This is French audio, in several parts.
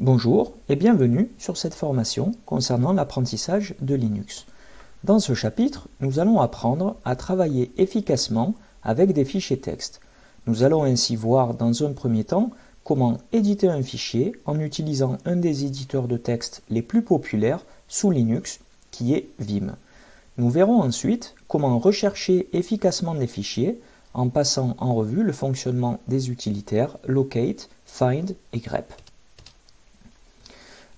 Bonjour et bienvenue sur cette formation concernant l'apprentissage de Linux. Dans ce chapitre, nous allons apprendre à travailler efficacement avec des fichiers texte. Nous allons ainsi voir dans un premier temps comment éditer un fichier en utilisant un des éditeurs de texte les plus populaires sous Linux, qui est Vim. Nous verrons ensuite comment rechercher efficacement des fichiers en passant en revue le fonctionnement des utilitaires locate, find et grep.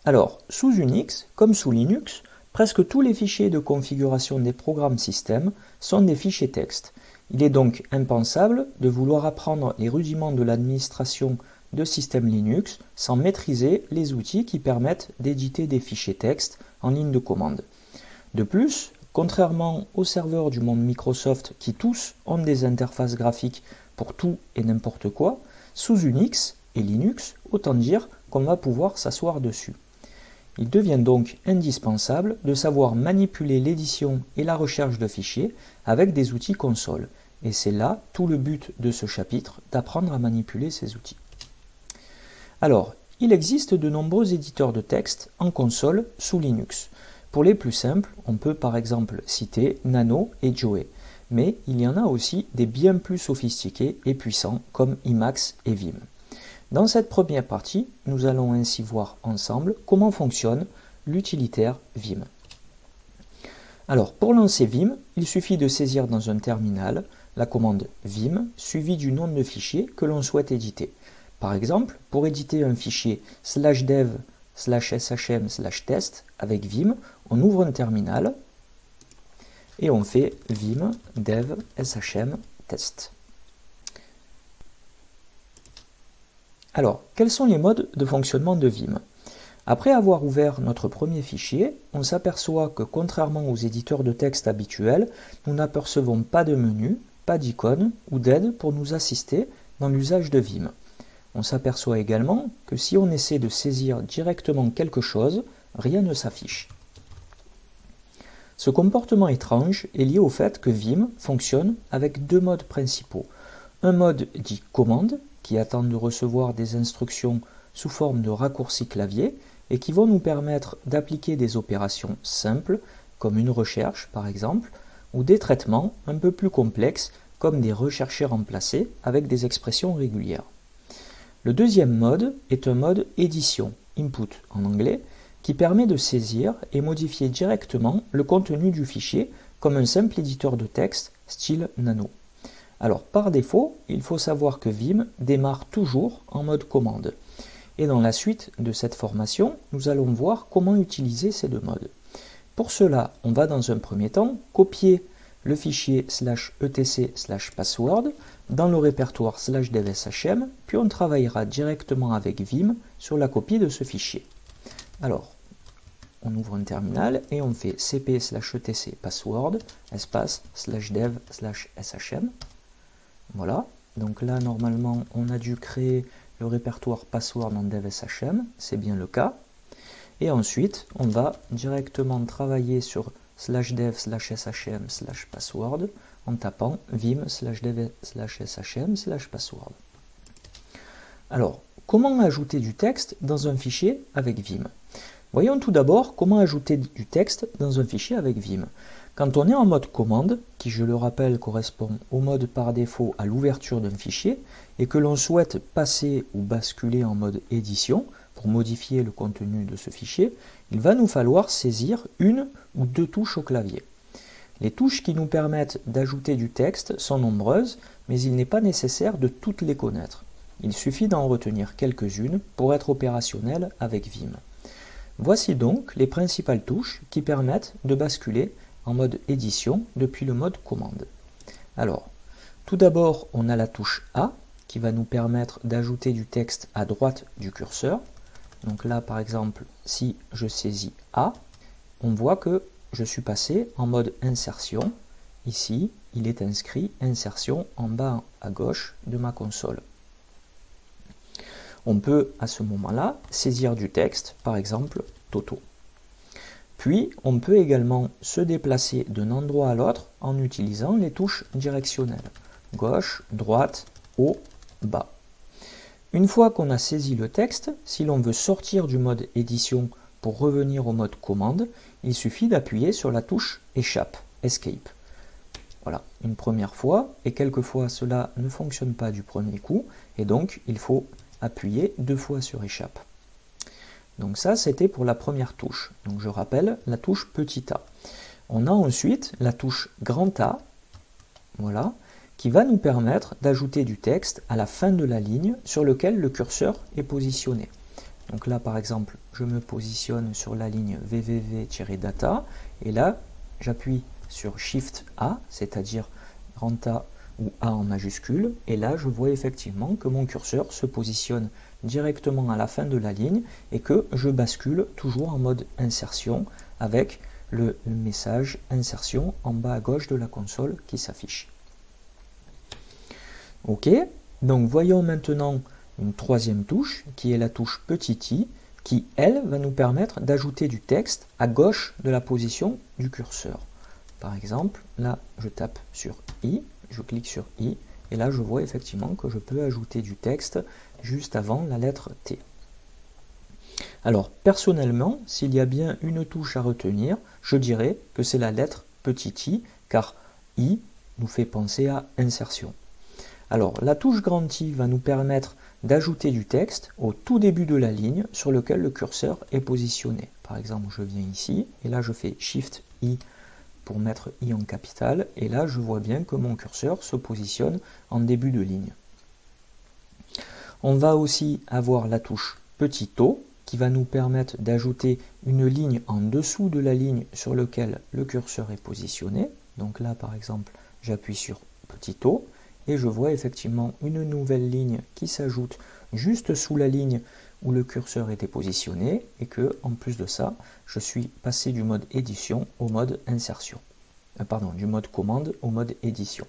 Alors, sous Unix, comme sous Linux, presque tous les fichiers de configuration des programmes système sont des fichiers texte. Il est donc impensable de vouloir apprendre les rudiments de l'administration de système Linux sans maîtriser les outils qui permettent d'éditer des fichiers texte en ligne de commande. De plus, contrairement aux serveurs du monde Microsoft qui tous ont des interfaces graphiques pour tout et n'importe quoi, sous Unix et Linux, autant dire qu'on va pouvoir s'asseoir dessus. Il devient donc indispensable de savoir manipuler l'édition et la recherche de fichiers avec des outils console. Et c'est là tout le but de ce chapitre, d'apprendre à manipuler ces outils. Alors, il existe de nombreux éditeurs de texte en console sous Linux. Pour les plus simples, on peut par exemple citer Nano et Joey, mais il y en a aussi des bien plus sophistiqués et puissants comme Emacs et Vim. Dans cette première partie, nous allons ainsi voir ensemble comment fonctionne l'utilitaire Vim. Alors, pour lancer Vim, il suffit de saisir dans un terminal la commande Vim suivie du nom de fichier que l'on souhaite éditer. Par exemple, pour éditer un fichier slash dev slash shm slash test avec Vim, on ouvre un terminal et on fait vim dev shm test. Alors, quels sont les modes de fonctionnement de Vim? Après avoir ouvert notre premier fichier, on s'aperçoit que contrairement aux éditeurs de texte habituels, nous n'apercevons pas de menu, pas d'icône ou d'aide pour nous assister dans l'usage de Vim. On s'aperçoit également que si on essaie de saisir directement quelque chose, rien ne s'affiche. Ce comportement étrange est lié au fait que Vim fonctionne avec deux modes principaux. Un mode dit commande, qui attendent de recevoir des instructions sous forme de raccourcis clavier et qui vont nous permettre d'appliquer des opérations simples, comme une recherche par exemple, ou des traitements un peu plus complexes, comme des recherchés remplacés avec des expressions régulières. Le deuxième mode est un mode édition, input en anglais, qui permet de saisir et modifier directement le contenu du fichier comme un simple éditeur de texte style nano. Alors par défaut, il faut savoir que Vim démarre toujours en mode commande. Et dans la suite de cette formation, nous allons voir comment utiliser ces deux modes. Pour cela, on va dans un premier temps copier le fichier slash etc slash password dans le répertoire slash devshm, puis on travaillera directement avec Vim sur la copie de ce fichier. Alors, on ouvre un terminal et on fait cp slash etc password espace slash dev slash shm voilà, donc là normalement on a dû créer le répertoire password dans devshm, c'est bien le cas. Et ensuite on va directement travailler sur slash dev slash shm slash password en tapant vim slash dev slash shm slash password. Alors, comment ajouter du texte dans un fichier avec Vim? Voyons tout d'abord comment ajouter du texte dans un fichier avec Vim. Quand on est en mode commande, qui je le rappelle correspond au mode par défaut à l'ouverture d'un fichier, et que l'on souhaite passer ou basculer en mode édition, pour modifier le contenu de ce fichier, il va nous falloir saisir une ou deux touches au clavier. Les touches qui nous permettent d'ajouter du texte sont nombreuses, mais il n'est pas nécessaire de toutes les connaître. Il suffit d'en retenir quelques-unes pour être opérationnel avec Vim. Voici donc les principales touches qui permettent de basculer en mode édition depuis le mode commande. Alors, tout d'abord, on a la touche A qui va nous permettre d'ajouter du texte à droite du curseur. Donc là, par exemple, si je saisis A, on voit que je suis passé en mode insertion. Ici, il est inscrit insertion en bas à gauche de ma console. On peut à ce moment-là saisir du texte, par exemple Toto. Puis, on peut également se déplacer d'un endroit à l'autre en utilisant les touches directionnelles. Gauche, droite, haut, bas. Une fois qu'on a saisi le texte, si l'on veut sortir du mode édition pour revenir au mode commande, il suffit d'appuyer sur la touche échappe, escape. Voilà, une première fois, et quelquefois cela ne fonctionne pas du premier coup, et donc il faut appuyer deux fois sur échappe. Donc ça, c'était pour la première touche. Donc je rappelle, la touche petit a. On a ensuite la touche grand A, voilà, qui va nous permettre d'ajouter du texte à la fin de la ligne sur lequel le curseur est positionné. Donc là, par exemple, je me positionne sur la ligne www-data, et là, j'appuie sur Shift A, c'est-à-dire grand A ou A en majuscule, et là, je vois effectivement que mon curseur se positionne directement à la fin de la ligne et que je bascule toujours en mode insertion avec le message insertion en bas à gauche de la console qui s'affiche. Ok, donc voyons maintenant une troisième touche qui est la touche petit i qui, elle, va nous permettre d'ajouter du texte à gauche de la position du curseur. Par exemple, là, je tape sur i, je clique sur i, et là, je vois effectivement que je peux ajouter du texte juste avant la lettre T. Alors, personnellement, s'il y a bien une touche à retenir, je dirais que c'est la lettre petit i, car i nous fait penser à insertion. Alors, la touche grand I va nous permettre d'ajouter du texte au tout début de la ligne sur lequel le curseur est positionné. Par exemple, je viens ici, et là je fais Shift I pour mettre i en capital, et là je vois bien que mon curseur se positionne en début de ligne. On va aussi avoir la touche petit o qui va nous permettre d'ajouter une ligne en dessous de la ligne sur laquelle le curseur est positionné. Donc là par exemple j'appuie sur petit o et je vois effectivement une nouvelle ligne qui s'ajoute juste sous la ligne où le curseur était positionné et que en plus de ça je suis passé du mode édition au mode insertion euh, pardon du mode commande au mode édition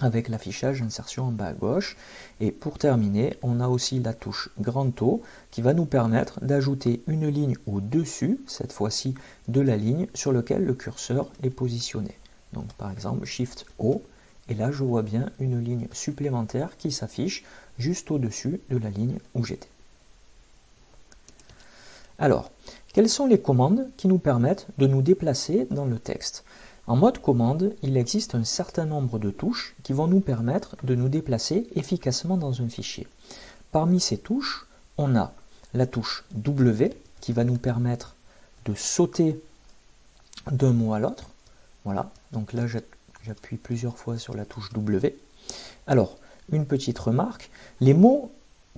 avec l'affichage insertion en bas à gauche. Et pour terminer on a aussi la touche grand O qui va nous permettre d'ajouter une ligne au dessus cette fois-ci de la ligne sur laquelle le curseur est positionné. Donc par exemple shift O. Et là je vois bien une ligne supplémentaire qui s'affiche juste au-dessus de la ligne où j'étais. Alors, quelles sont les commandes qui nous permettent de nous déplacer dans le texte? En mode commande, il existe un certain nombre de touches qui vont nous permettre de nous déplacer efficacement dans un fichier. Parmi ces touches, on a la touche W qui va nous permettre de sauter d'un mot à l'autre. Voilà, donc là j'appuie plusieurs fois sur la touche W. Alors, une petite remarque, les mots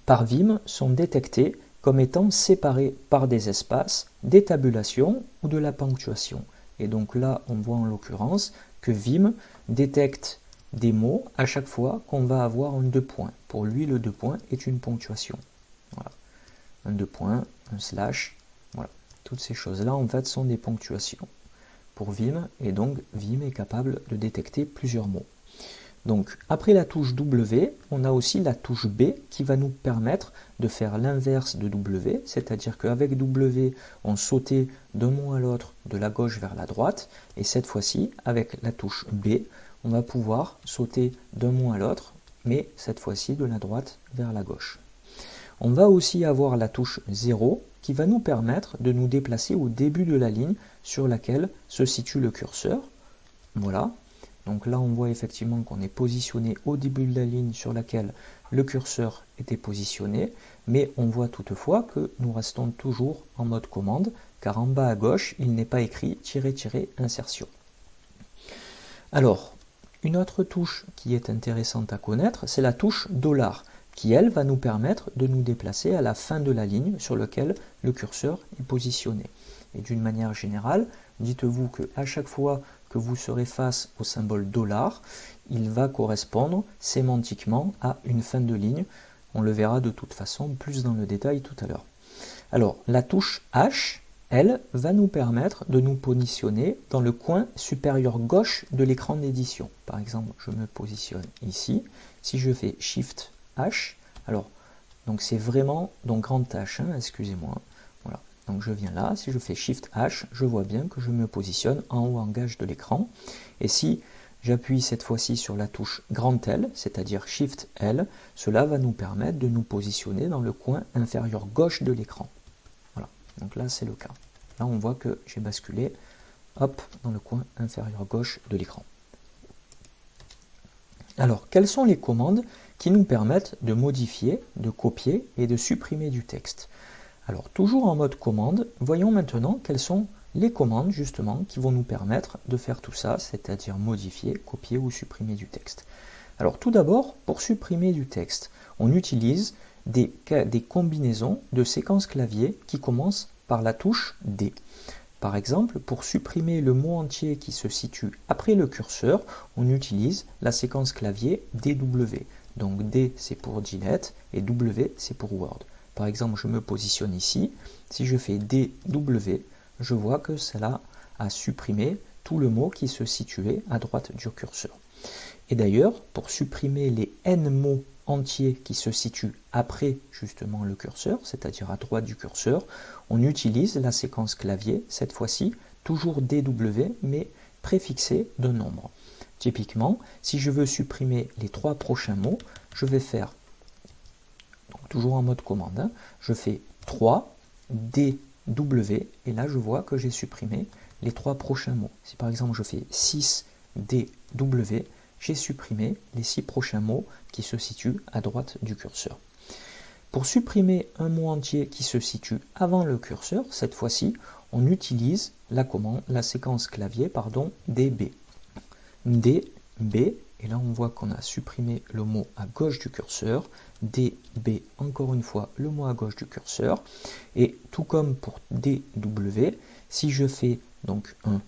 par Vim sont détectés comme étant séparés par des espaces, des tabulations ou de la ponctuation. Et donc là, on voit en l'occurrence que Vim détecte des mots à chaque fois qu'on va avoir un deux points. Pour lui, le deux points est une ponctuation. Voilà. Un deux points, un slash, voilà. Toutes ces choses-là, en fait, sont des ponctuations pour Vim, et donc Vim est capable de détecter plusieurs mots. Donc après la touche W, on a aussi la touche B qui va nous permettre de faire l'inverse de W, c'est-à-dire qu'avec W, on sautait d'un mot à l'autre de la gauche vers la droite, et cette fois-ci, avec la touche B, on va pouvoir sauter d'un mot à l'autre, mais cette fois-ci de la droite vers la gauche. On va aussi avoir la touche 0 qui va nous permettre de nous déplacer au début de la ligne sur laquelle se situe le curseur. Voilà, donc là, on voit effectivement qu'on est positionné au début de la ligne sur laquelle le curseur était positionné, mais on voit toutefois que nous restons toujours en mode commande, car en bas à gauche, il n'est pas écrit tirer insertion. Alors, une autre touche qui est intéressante à connaître, c'est la touche dollar, qui elle va nous permettre de nous déplacer à la fin de la ligne sur laquelle le curseur est positionné. Et d'une manière générale, dites-vous qu'à chaque fois que vous serez face au symbole dollar, il va correspondre sémantiquement à une fin de ligne. On le verra de toute façon plus dans le détail tout à l'heure. Alors, la touche H, elle, va nous permettre de nous positionner dans le coin supérieur gauche de l'écran d'édition. Par exemple, je me positionne ici. Si je fais Shift H, alors, donc c'est vraiment, donc grand H, hein, excusez-moi, donc je viens là, si je fais Shift H, je vois bien que je me positionne en haut en gauche de l'écran. Et si j'appuie cette fois-ci sur la touche Grand L, c'est-à-dire Shift L. Cela va nous permettre de nous positionner dans le coin inférieur gauche de l'écran. Voilà, donc là c'est le cas. Là on voit que j'ai basculé hop, dans le coin inférieur gauche de l'écran. Alors, quelles sont les commandes qui nous permettent de modifier, de copier et de supprimer du texte? Alors, toujours en mode commande, voyons maintenant quelles sont les commandes justement qui vont nous permettre de faire tout ça, c'est-à-dire modifier, copier ou supprimer du texte. Alors tout d'abord, pour supprimer du texte, on utilise des, combinaisons de séquences clavier qui commencent par la touche D. Par exemple, pour supprimer le mot entier qui se situe après le curseur, on utilise la séquence clavier DW. Donc D c'est pour Gillette et W c'est pour Word. Par exemple, je me positionne ici. Si je fais DW, je vois que cela a supprimé tout le mot qui se situait à droite du curseur. Et d'ailleurs, pour supprimer les N mots entier qui se situe après justement le curseur, c'est-à-dire à droite du curseur, on utilise la séquence clavier, cette fois-ci, toujours DW, mais préfixée d'un nombre. Typiquement, si je veux supprimer les trois prochains mots, je vais faire, toujours en mode commande, hein, je fais 3 DW, et là je vois que j'ai supprimé les trois prochains mots. Si par exemple je fais 6 DW, j'ai supprimé les six prochains mots qui se situent à droite du curseur. Pour supprimer un mot entier qui se situe avant le curseur, cette fois-ci, on utilise la commande, la séquence clavier, pardon, DB. DB, et là on voit qu'on a supprimé le mot à gauche du curseur, DB, encore une fois, le mot à gauche du curseur, et tout comme pour DW, si je fais donc un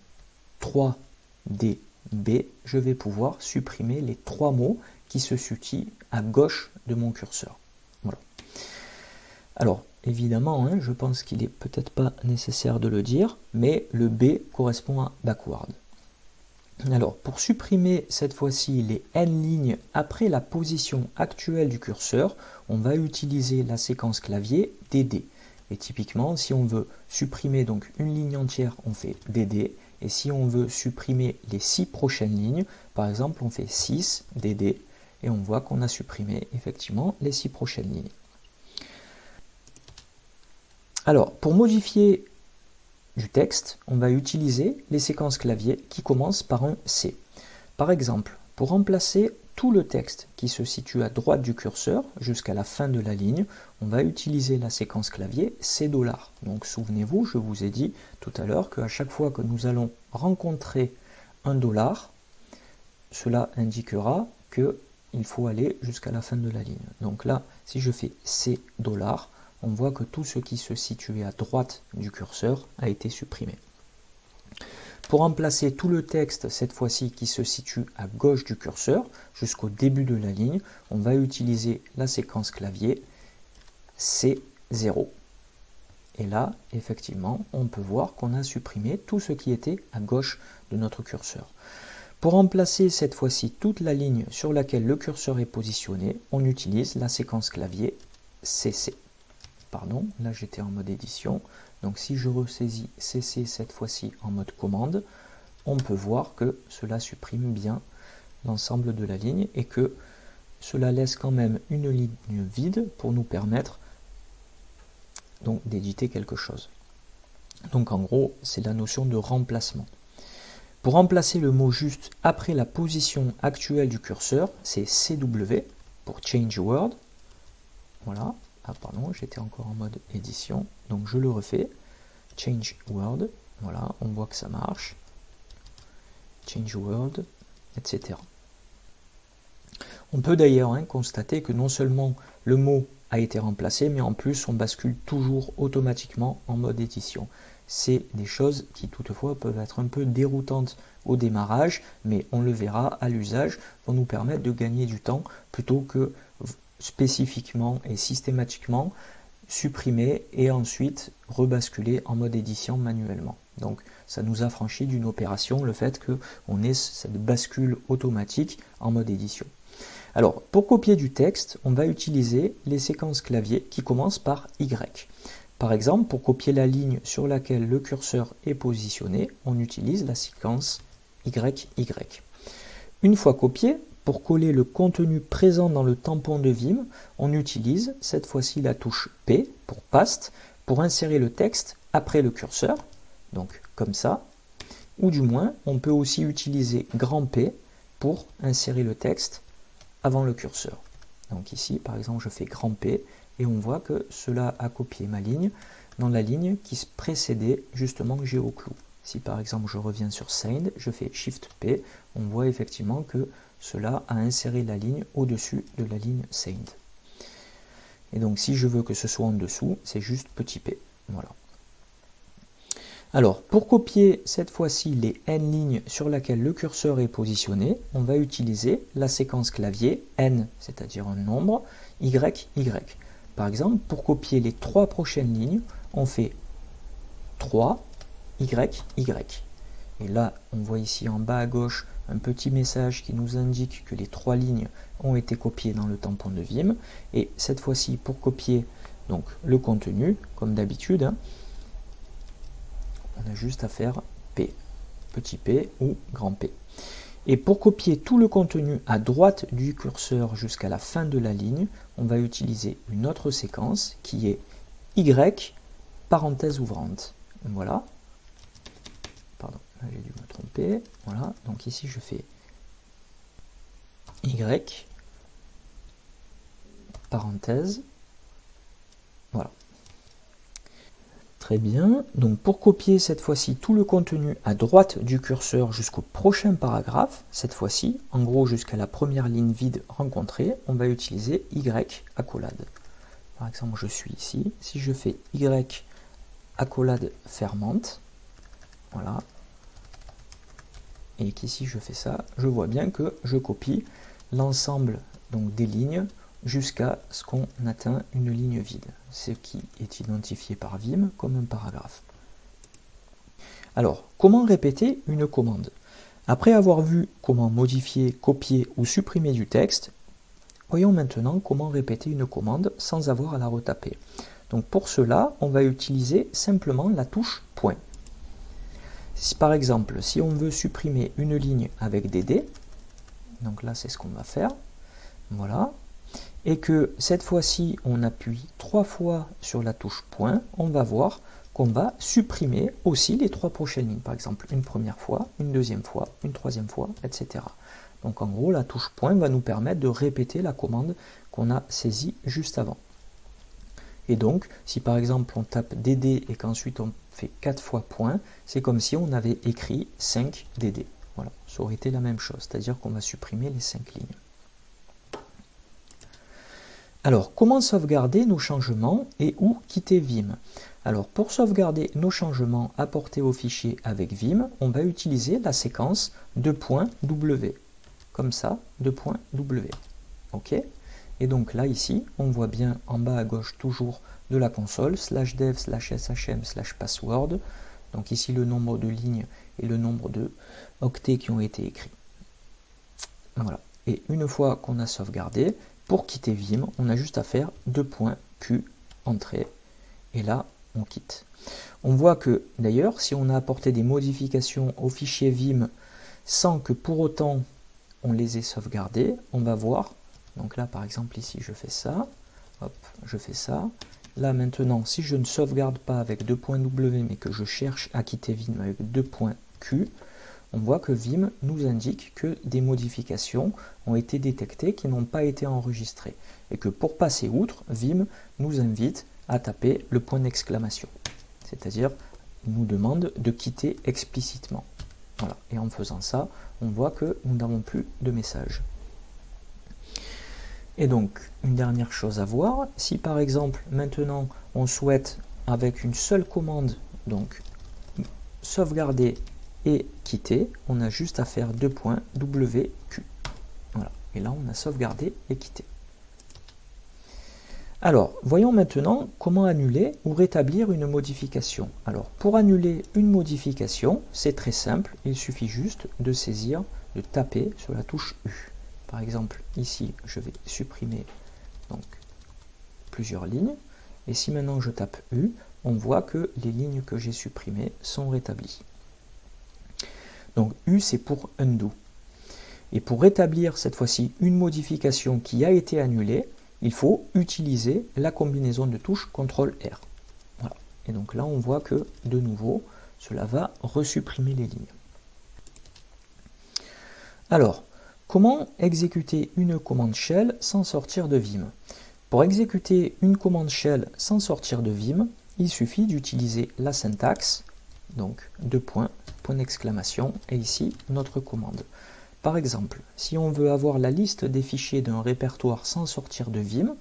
3D B, je vais pouvoir supprimer les trois mots qui se situent à gauche de mon curseur. Voilà. Alors, évidemment, hein, je pense qu'il n'est peut-être pas nécessaire de le dire, mais le B correspond à backward. Alors, pour supprimer cette fois-ci les n lignes après la position actuelle du curseur, on va utiliser la séquence clavier DD. Et typiquement, si on veut supprimer donc une ligne entière, on fait DD. Et si on veut supprimer les six prochaines lignes, par exemple, on fait 6 DD et on voit qu'on a supprimé effectivement les six prochaines lignes. Alors, pour modifier du texte, on va utiliser les séquences clavier qui commencent par un C. Par exemple, pour remplacer tout le texte qui se situe à droite du curseur jusqu'à la fin de la ligne, on va utiliser la séquence clavier C$. Donc souvenez-vous, je vous ai dit tout à l'heure qu'à chaque fois que nous allons rencontrer un dollar, cela indiquera qu'il faut aller jusqu'à la fin de la ligne. Donc là, si je fais C$, on voit que tout ce qui se situait à droite du curseur a été supprimé. Pour remplacer tout le texte, cette fois-ci qui se situe à gauche du curseur, jusqu'au début de la ligne, on va utiliser la séquence clavier C0. Et là, effectivement, on peut voir qu'on a supprimé tout ce qui était à gauche de notre curseur. Pour remplacer cette fois-ci toute la ligne sur laquelle le curseur est positionné, on utilise la séquence clavier CC. Pardon, là j'étais en mode édition. Donc si je ressaisis CC cette fois-ci en mode commande, on peut voir que cela supprime bien l'ensemble de la ligne et que cela laisse quand même une ligne vide pour nous permettre donc d'éditer quelque chose. Donc en gros, c'est la notion de remplacement. Pour remplacer le mot juste après la position actuelle du curseur, c'est CW pour Change Word. Voilà, ah pardon, j'étais encore en mode édition, donc je le refais. Change Word, voilà, on voit que ça marche. Change Word, etc. On peut d'ailleurs hein, constater que non seulement le mot a été remplacé, mais en plus on bascule toujours automatiquement en mode édition. C'est des choses qui toutefois peuvent être un peu déroutantes au démarrage, mais on le verra à l'usage, vont nous permettre de gagner du temps plutôt que spécifiquement et systématiquement supprimer et ensuite rebasculer en mode édition manuellement. Donc ça nous affranchit d'une opération le fait qu'on ait cette bascule automatique en mode édition. Alors pour copier du texte, on va utiliser les séquences clavier qui commencent par Y. Par exemple, pour copier la ligne sur laquelle le curseur est positionné, on utilise la séquence YY. Une fois copié, pour coller le contenu présent dans le tampon de Vim, on utilise cette fois-ci la touche P pour Paste pour insérer le texte après le curseur, donc comme ça, ou du moins on peut aussi utiliser grand P pour insérer le texte avant le curseur. Donc ici par exemple je fais grand P et on voit que cela a copié ma ligne dans la ligne qui précédait justement GeoClue. Si par exemple je reviens sur Send, je fais Shift P, on voit effectivement que cela a inséré la ligne au-dessus de la ligne Send. Et donc si je veux que ce soit en dessous, c'est juste petit p. Voilà. Alors, pour copier cette fois-ci les n lignes sur lesquelles le curseur est positionné, on va utiliser la séquence clavier n, c'est-à-dire un nombre, y, y. Par exemple, pour copier les trois prochaines lignes, on fait 3, y, y. Et là, on voit ici en bas à gauche un petit message qui nous indique que les trois lignes ont été copiées dans le tampon de Vim. Et cette fois-ci, pour copier donc le contenu, comme d'habitude, hein, on a juste à faire P, petit p ou grand P. Et pour copier tout le contenu à droite du curseur jusqu'à la fin de la ligne, on va utiliser une autre séquence qui est Y, parenthèse ouvrante. Voilà, j'ai dû me tromper. Voilà, donc ici je fais Y, parenthèse, voilà. Très bien, donc pour copier cette fois-ci tout le contenu à droite du curseur jusqu'au prochain paragraphe, cette fois-ci, en gros jusqu'à la première ligne vide rencontrée, on va utiliser Y accolade. Par exemple, je suis ici, si je fais Y accolade fermante, voilà, et qu'ici je fais ça, je vois bien que je copie l'ensemble des lignes jusqu'à ce qu'on atteint une ligne vide, ce qui est identifié par Vim comme un paragraphe. Alors, comment répéter une commande? Après avoir vu comment modifier, copier ou supprimer du texte, voyons maintenant comment répéter une commande sans avoir à la retaper. Donc pour cela, on va utiliser simplement la touche point. Si, par exemple, si on veut supprimer une ligne avec des dés, donc là c'est ce qu'on va faire, voilà, et que cette fois-ci on appuie trois fois sur la touche point, on va voir qu'on va supprimer aussi les trois prochaines lignes, par exemple une première fois, une deuxième fois, une troisième fois, etc. Donc en gros la touche point va nous permettre de répéter la commande qu'on a saisie juste avant. Et donc, si par exemple on tape DD et qu'ensuite on fait 4 fois point, c'est comme si on avait écrit 5 DD. Voilà, ça aurait été la même chose, c'est-à-dire qu'on va supprimer les 5 lignes. Alors, comment sauvegarder nos changements et où quitter Vim? Alors, pour sauvegarder nos changements apportés au fichier avec Vim, on va utiliser la séquence 2.w. Comme ça, 2.w. OK? Et donc là, ici, on voit bien en bas à gauche toujours de la console, slash dev, slash shm, slash password. Donc ici, le nombre de lignes et le nombre de octets qui ont été écrits. Voilà. Et une fois qu'on a sauvegardé, pour quitter Vim, on a juste à faire deux points Q, entrée, et là, on quitte. On voit que, d'ailleurs, si on a apporté des modifications au fichier Vim sans que pour autant on les ait sauvegardées, on va voir donc là, par exemple, ici, je fais ça. Hop, je fais ça. Là, maintenant, si je ne sauvegarde pas avec deux points W, mais que je cherche à quitter Vim avec deux points Q, on voit que Vim nous indique que des modifications ont été détectées qui n'ont pas été enregistrées. Et que pour passer outre, Vim nous invite à taper le point d'exclamation. C'est-à-dire, nous demande de quitter explicitement. Voilà. Et en faisant ça, on voit que nous n'avons plus de message. Et donc, une dernière chose à voir, si par exemple maintenant on souhaite avec une seule commande, donc sauvegarder et quitter, on a juste à faire deux points WQ. Voilà, et là on a sauvegardé et quitté. Alors, voyons maintenant comment annuler ou rétablir une modification. Alors, pour annuler une modification, c'est très simple, il suffit juste de saisir, de taper sur la touche U. Par exemple, ici, je vais supprimer donc plusieurs lignes. Et si maintenant je tape U, on voit que les lignes que j'ai supprimées sont rétablies. Donc U, c'est pour undo. Et pour rétablir cette fois-ci une modification qui a été annulée, il faut utiliser la combinaison de touches CTRL-R. Et donc là, on voit que, de nouveau, cela va resupprimer les lignes. Alors, comment exécuter une commande shell sans sortir de Vim? Pour exécuter une commande shell sans sortir de Vim, il suffit d'utiliser la syntaxe, donc deux points, point d'exclamation, et ici notre commande. Par exemple, si on veut avoir la liste des fichiers d'un répertoire sans sortir de Vim,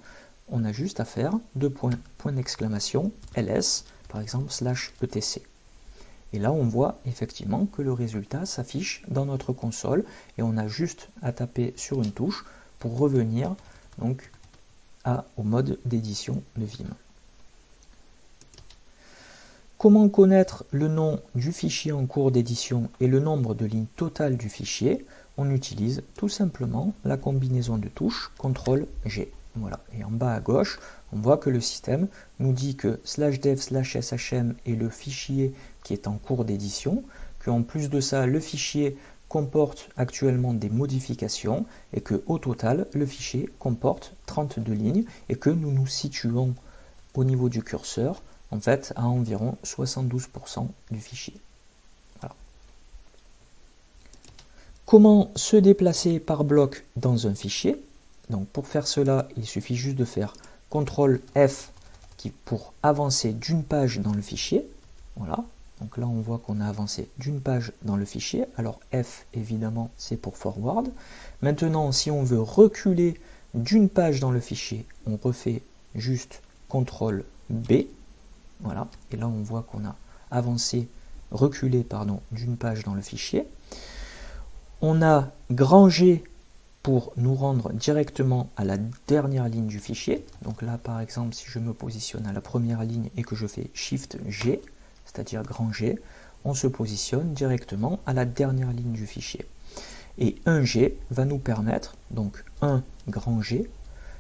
on a juste à faire deux points, point d'exclamation, ls, par exemple, slash etc. Et là, on voit effectivement que le résultat s'affiche dans notre console et on a juste à taper sur une touche pour revenir donc au mode d'édition de Vim. Comment connaître le nom du fichier en cours d'édition et le nombre de lignes totales du fichier? On utilise tout simplement la combinaison de touches CTRL-G. Voilà. Et en bas à gauche, on voit que le système nous dit que slash dev slash shm est le fichier qui est en cours d'édition, qu'en plus de ça, le fichier comporte actuellement des modifications et que au total, le fichier comporte 32 lignes et que nous nous situons au niveau du curseur en fait à environ 72% du fichier. Comment se déplacer par bloc dans un fichier? Donc pour faire cela, il suffit juste de faire CTRL F qui, pour avancer d'une page dans le fichier. Voilà. Donc là, on voit qu'on a avancé d'une page dans le fichier. Alors F, évidemment, c'est pour forward. Maintenant, si on veut reculer d'une page dans le fichier, on refait juste CTRL B. Voilà, et là on voit qu'on a avancé, reculé pardon, d'une page dans le fichier. On a grangé pour nous rendre directement à la dernière ligne du fichier. Donc là par exemple si je me positionne à la première ligne et que je fais Shift G, c'est-à-dire granger, on se positionne directement à la dernière ligne du fichier. Et un G va nous permettre, donc un grand G,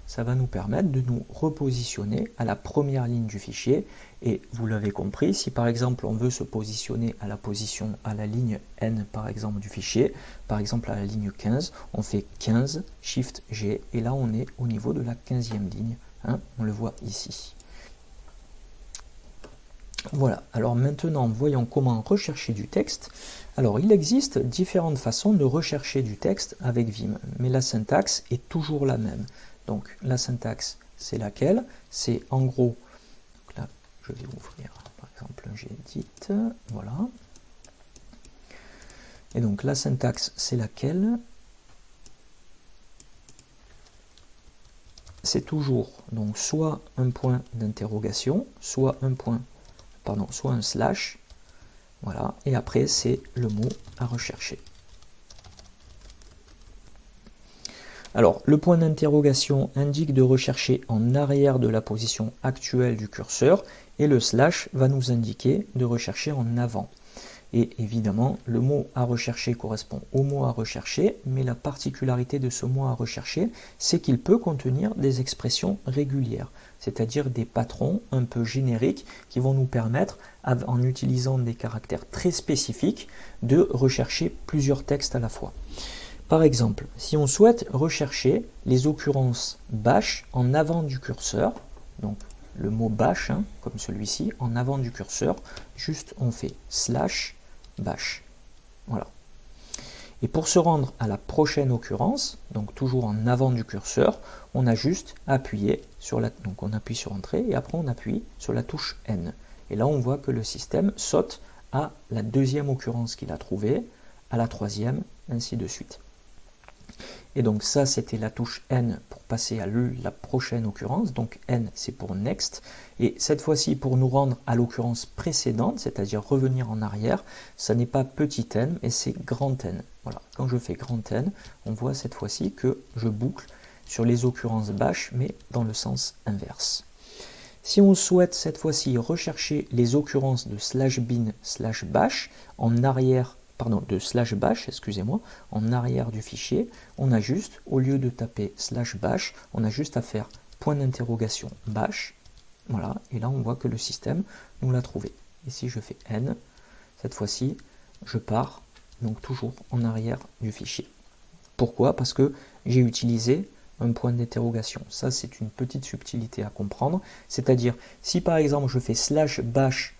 ça va nous permettre de nous repositionner à la première ligne du fichier. Et vous l'avez compris, si par exemple on veut se positionner à la position, à la ligne N par exemple du fichier, par exemple à la ligne 15, on fait 15, Shift G, et là on est au niveau de la 15e ligne. Hein, on le voit ici. Voilà, alors maintenant voyons comment rechercher du texte. Alors il existe différentes façons de rechercher du texte avec Vim, mais la syntaxe est toujours la même. Donc la syntaxe, c'est laquelle? C'est en gros, là je vais ouvrir par exemple edit, voilà. Et donc la syntaxe, c'est laquelle? C'est toujours donc soit un point d'interrogation, soit un point, pardon, soit un slash, voilà, et après c'est le mot à rechercher. Alors, le point d'interrogation indique de rechercher en arrière de la position actuelle du curseur et le slash va nous indiquer de rechercher en avant. Et évidemment, le mot à rechercher correspond au mot à rechercher, mais la particularité de ce mot à rechercher, c'est qu'il peut contenir des expressions régulières, c'est-à-dire des patrons un peu génériques qui vont nous permettre, en utilisant des caractères très spécifiques, de rechercher plusieurs textes à la fois. Par exemple, si on souhaite rechercher les occurrences bash en avant du curseur, donc le mot bash, hein, comme celui-ci, en avant du curseur, juste on fait slash bash. Voilà. Et pour se rendre à la prochaine occurrence, donc toujours en avant du curseur, on a juste appuyé sur la, donc on appuie sur entrée et après on appuie sur la touche N. Et là on voit que le système saute à la deuxième occurrence qu'il a trouvée, à la troisième, ainsi de suite. Et donc ça, c'était la touche N pour passer à la prochaine occurrence. Donc N, c'est pour Next. Et cette fois-ci, pour nous rendre à l'occurrence précédente, c'est-à-dire revenir en arrière, ça n'est pas petit n, mais c'est grand N. Voilà. Quand je fais grand N, on voit cette fois-ci que je boucle sur les occurrences bash, mais dans le sens inverse. Si on souhaite cette fois-ci rechercher les occurrences de slash bin slash bash en arrière pardon, de slash bash, excusez-moi, en arrière du fichier, on a juste, au lieu de taper slash bash, on a juste à faire point d'interrogation bash, voilà, et là on voit que le système nous l'a trouvé. Et si je fais n, cette fois-ci, je pars donc toujours en arrière du fichier. Pourquoi? Parce que j'ai utilisé un point d'interrogation. Ça, c'est une petite subtilité à comprendre. C'est-à-dire, si par exemple je fais slash bash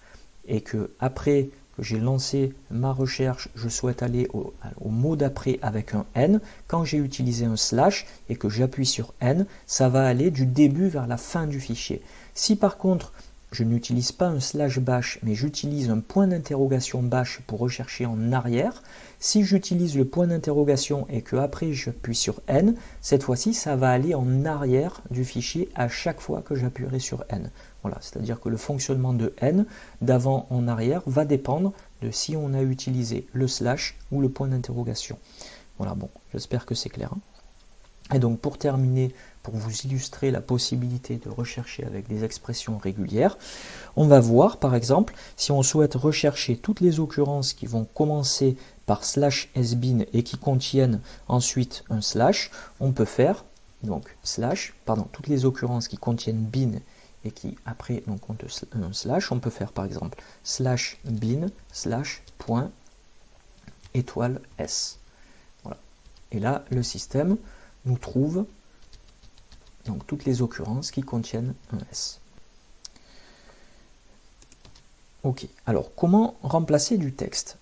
et que après j'ai lancé ma recherche, je souhaite aller au, mot d'après avec un n, quand j'ai utilisé un slash et que j'appuie sur n, ça va aller du début vers la fin du fichier. Si par contre, je n'utilise pas un slash bash, mais j'utilise un point d'interrogation bash pour rechercher en arrière, si j'utilise le point d'interrogation et que après j'appuie sur N, cette fois-ci ça va aller en arrière du fichier à chaque fois que j'appuierai sur N. Voilà, c'est-à-dire que le fonctionnement de N d'avant en arrière va dépendre de si on a utilisé le slash ou le point d'interrogation. Voilà, bon, j'espère que c'est clair. Hein. Et donc pour terminer, pour vous illustrer la possibilité de rechercher avec des expressions régulières, on va voir par exemple si on souhaite rechercher toutes les occurrences qui vont commencer par slash sbin et qui contiennent ensuite un slash, on peut faire donc slash, pardon, toutes les occurrences qui contiennent bin et qui après donc un slash, on peut faire par exemple slash bin slash point étoile s. Voilà. Et là, le système nous trouve donc toutes les occurrences qui contiennent un s. Ok, alors comment remplacer du texte?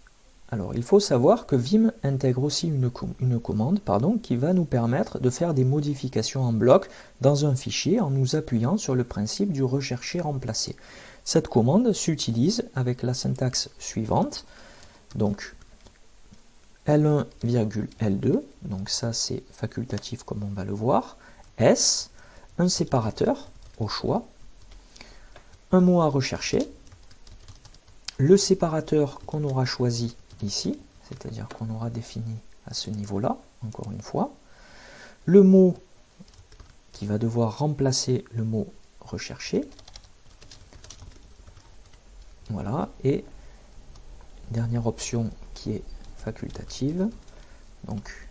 Alors, il faut savoir que Vim intègre aussi une, commande pardon, qui va nous permettre de faire des modifications en bloc dans un fichier en nous appuyant sur le principe du rechercher-remplacer. Cette commande s'utilise avec la syntaxe suivante. Donc, L1,L2, donc ça c'est facultatif comme on va le voir, S, un séparateur au choix, un mot à rechercher, le séparateur qu'on aura choisi ici, c'est-à-dire qu'on aura défini à ce niveau-là, encore une fois. Le mot qui va devoir remplacer le mot recherché. Voilà, et dernière option qui est facultative, donc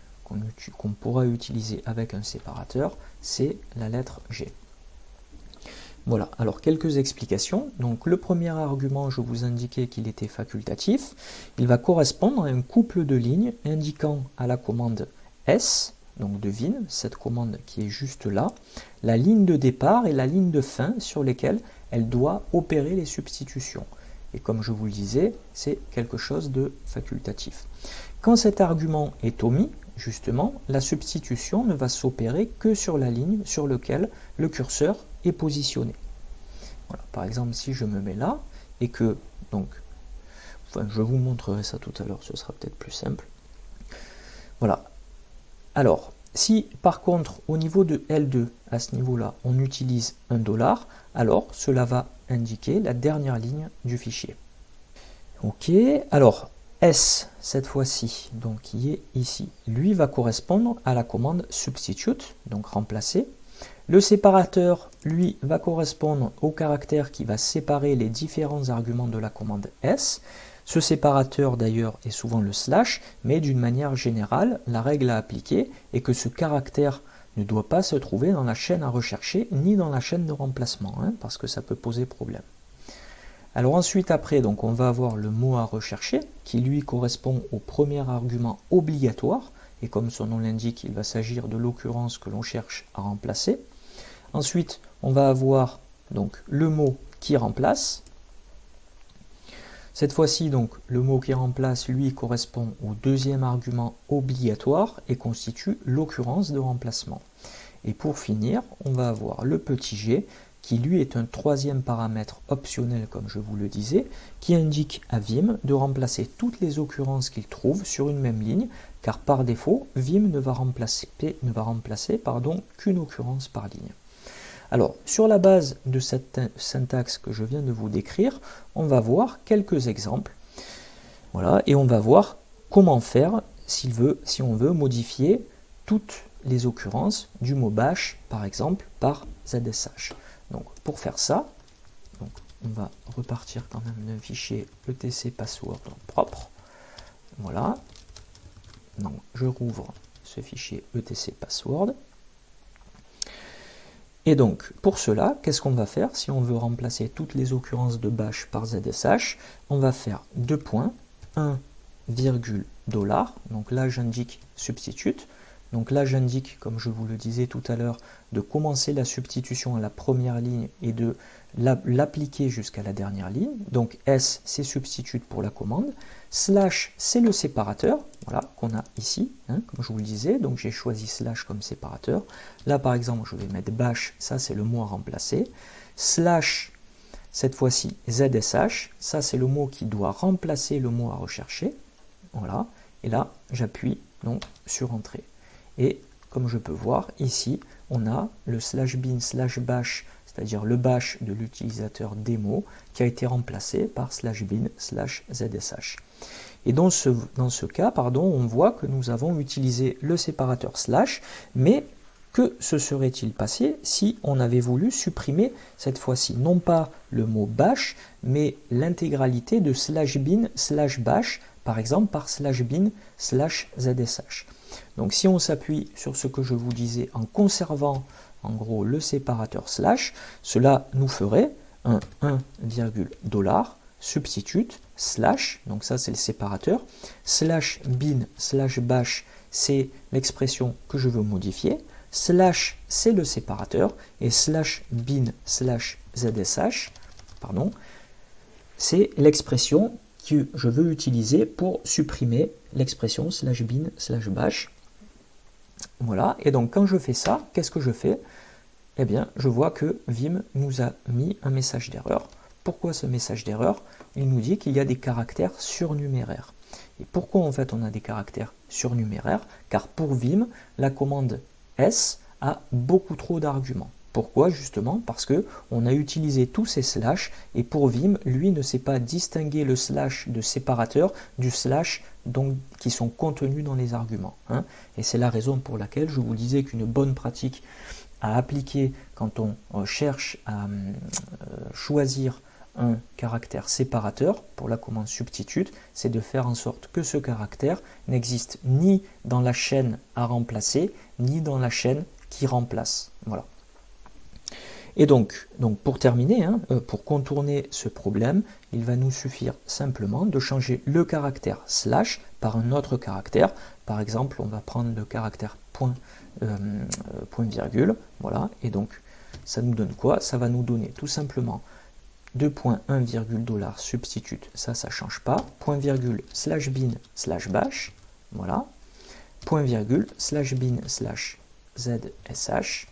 qu'on pourra utiliser avec un séparateur, c'est la lettre G. Voilà, alors quelques explications. Donc le premier argument, je vous indiquais qu'il était facultatif. Il va correspondre à un couple de lignes indiquant à la commande S, donc de VIN, cette commande qui est juste là, la ligne de départ et la ligne de fin sur lesquelles elle doit opérer les substitutions. Et comme je vous le disais, c'est quelque chose de facultatif. Quand cet argument est omis, justement, la substitution ne va s'opérer que sur la ligne sur laquelle le curseur positionné. Voilà. Par exemple, si je me mets là, et que, donc, je vous montrerai ça tout à l'heure, ce sera peut-être plus simple. Voilà. Alors, si par contre, au niveau de L2, à ce niveau-là, on utilise un dollar, alors cela va indiquer la dernière ligne du fichier. Ok, alors S, cette fois-ci, donc qui est ici, lui va correspondre à la commande substitute, donc remplacer. Le séparateur, lui, va correspondre au caractère qui va séparer les différents arguments de la commande S. Ce séparateur d'ailleurs est souvent le slash, mais d'une manière générale, la règle à appliquer est que ce caractère ne doit pas se trouver dans la chaîne à rechercher ni dans la chaîne de remplacement, hein, parce que ça peut poser problème. Alors ensuite après, donc on va avoir le mot à rechercher, qui lui correspond au premier argument obligatoire, et comme son nom l'indique, il va s'agir de l'occurrence que l'on cherche à remplacer. Ensuite, on va avoir donc le mot qui remplace. Cette fois-ci, donc, le mot qui remplace, lui, correspond au deuxième argument obligatoire et constitue l'occurrence de remplacement. Et pour finir, on va avoir le petit g, qui lui est un troisième paramètre optionnel, comme je vous le disais, qui indique à Vim de remplacer toutes les occurrences qu'il trouve sur une même ligne, car par défaut, Vim ne va remplacer, remplacer qu'une occurrence par ligne. Alors, sur la base de cette syntaxe que je viens de vous décrire, on va voir quelques exemples. Voilà, et on va voir comment faire si on veut modifier toutes les occurrences du mot bash, par exemple, par ZSH. Donc, pour faire ça, on va repartir quand même d'un fichier etc password propre. Voilà. Donc, je rouvre ce fichier etc password. Et donc, pour cela, qu'est-ce qu'on va faire Si on veut remplacer toutes les occurrences de bash par ZSH, on va faire deux points, 1, dollar, donc là j'indique substitute, Donc là, j'indique, comme je vous le disais tout à l'heure, de commencer la substitution à la première ligne et de l'appliquer jusqu'à la dernière ligne. Donc S, c'est substitute pour la commande. Slash, c'est le séparateur, voilà, qu'on a ici, hein, comme je vous le disais. Donc j'ai choisi slash comme séparateur. Là, par exemple, je vais mettre bash, ça c'est le mot à remplacer. Slash, cette fois-ci, ZSH, ça c'est le mot qui doit remplacer le mot à rechercher. Voilà, et là, j'appuie donc sur Entrée. Et comme je peux voir, ici, on a le slash bin slash bash, c'est-à-dire le bash de l'utilisateur démo, qui a été remplacé par slash bin slash zsh. Et dans ce, dans ce cas, pardon, on voit que nous avons utilisé le séparateur slash, mais que se serait-il passé si on avait voulu supprimer cette fois-ci, non pas le mot bash, mais l'intégralité de slash bin slash bash, par exemple par slash bin slash zsh. Donc si on s'appuie sur ce que je vous disais en conservant en gros le séparateur slash, cela nous ferait un 1, dollar substitute slash, donc ça c'est le séparateur, slash bin slash bash c'est l'expression que je veux modifier, slash c'est le séparateur et slash bin slash zsh, pardon, c'est l'expression que je veux utiliser pour supprimer l'expression slash bin slash bash voilà, et donc quand je fais ça, qu'est-ce que je fais? Eh bien, je vois que Vim nous a mis un message d'erreur. Pourquoi ce message d'erreur? Il nous dit qu'il y a des caractères surnuméraires. Et pourquoi en fait on a des caractères surnuméraires? Car pour Vim, la commande S a beaucoup trop d'arguments. Pourquoi? Justement Parce que on a utilisé tous ces slash et pour Vim, lui ne sait pas distinguer le slash de séparateur du slash donc, qui sont contenus dans les arguments. Hein. Et c'est la raison pour laquelle je vous disais qu'une bonne pratique à appliquer quand on euh, cherche à euh, choisir un caractère séparateur pour la commande substitute, c'est de faire en sorte que ce caractère n'existe ni dans la chaîne à remplacer, ni dans la chaîne qui remplace. Voilà. Et donc, donc pour terminer, hein, euh, pour contourner ce problème, il va nous suffire simplement de changer le caractère slash par un autre caractère. Par exemple, on va prendre le caractère point, euh, point virgule, voilà, et donc ça nous donne quoi? Ça va nous donner tout simplement 2.1 virgule dollar substitute, ça, ça change pas, point virgule slash bin slash bash, voilà, point virgule slash bin slash zsh,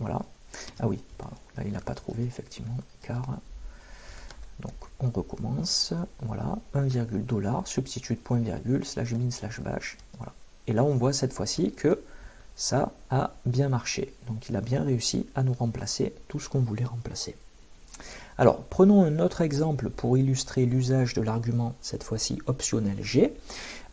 voilà, ah oui, pardon, là il n'a pas trouvé effectivement, car... Donc on recommence, voilà, 1, dollar, substitute point virgule, slash bin, slash bash, voilà. Et là on voit cette fois-ci que ça a bien marché. Donc il a bien réussi à nous remplacer tout ce qu'on voulait remplacer. Alors, prenons un autre exemple pour illustrer l'usage de l'argument, cette fois-ci optionnel G.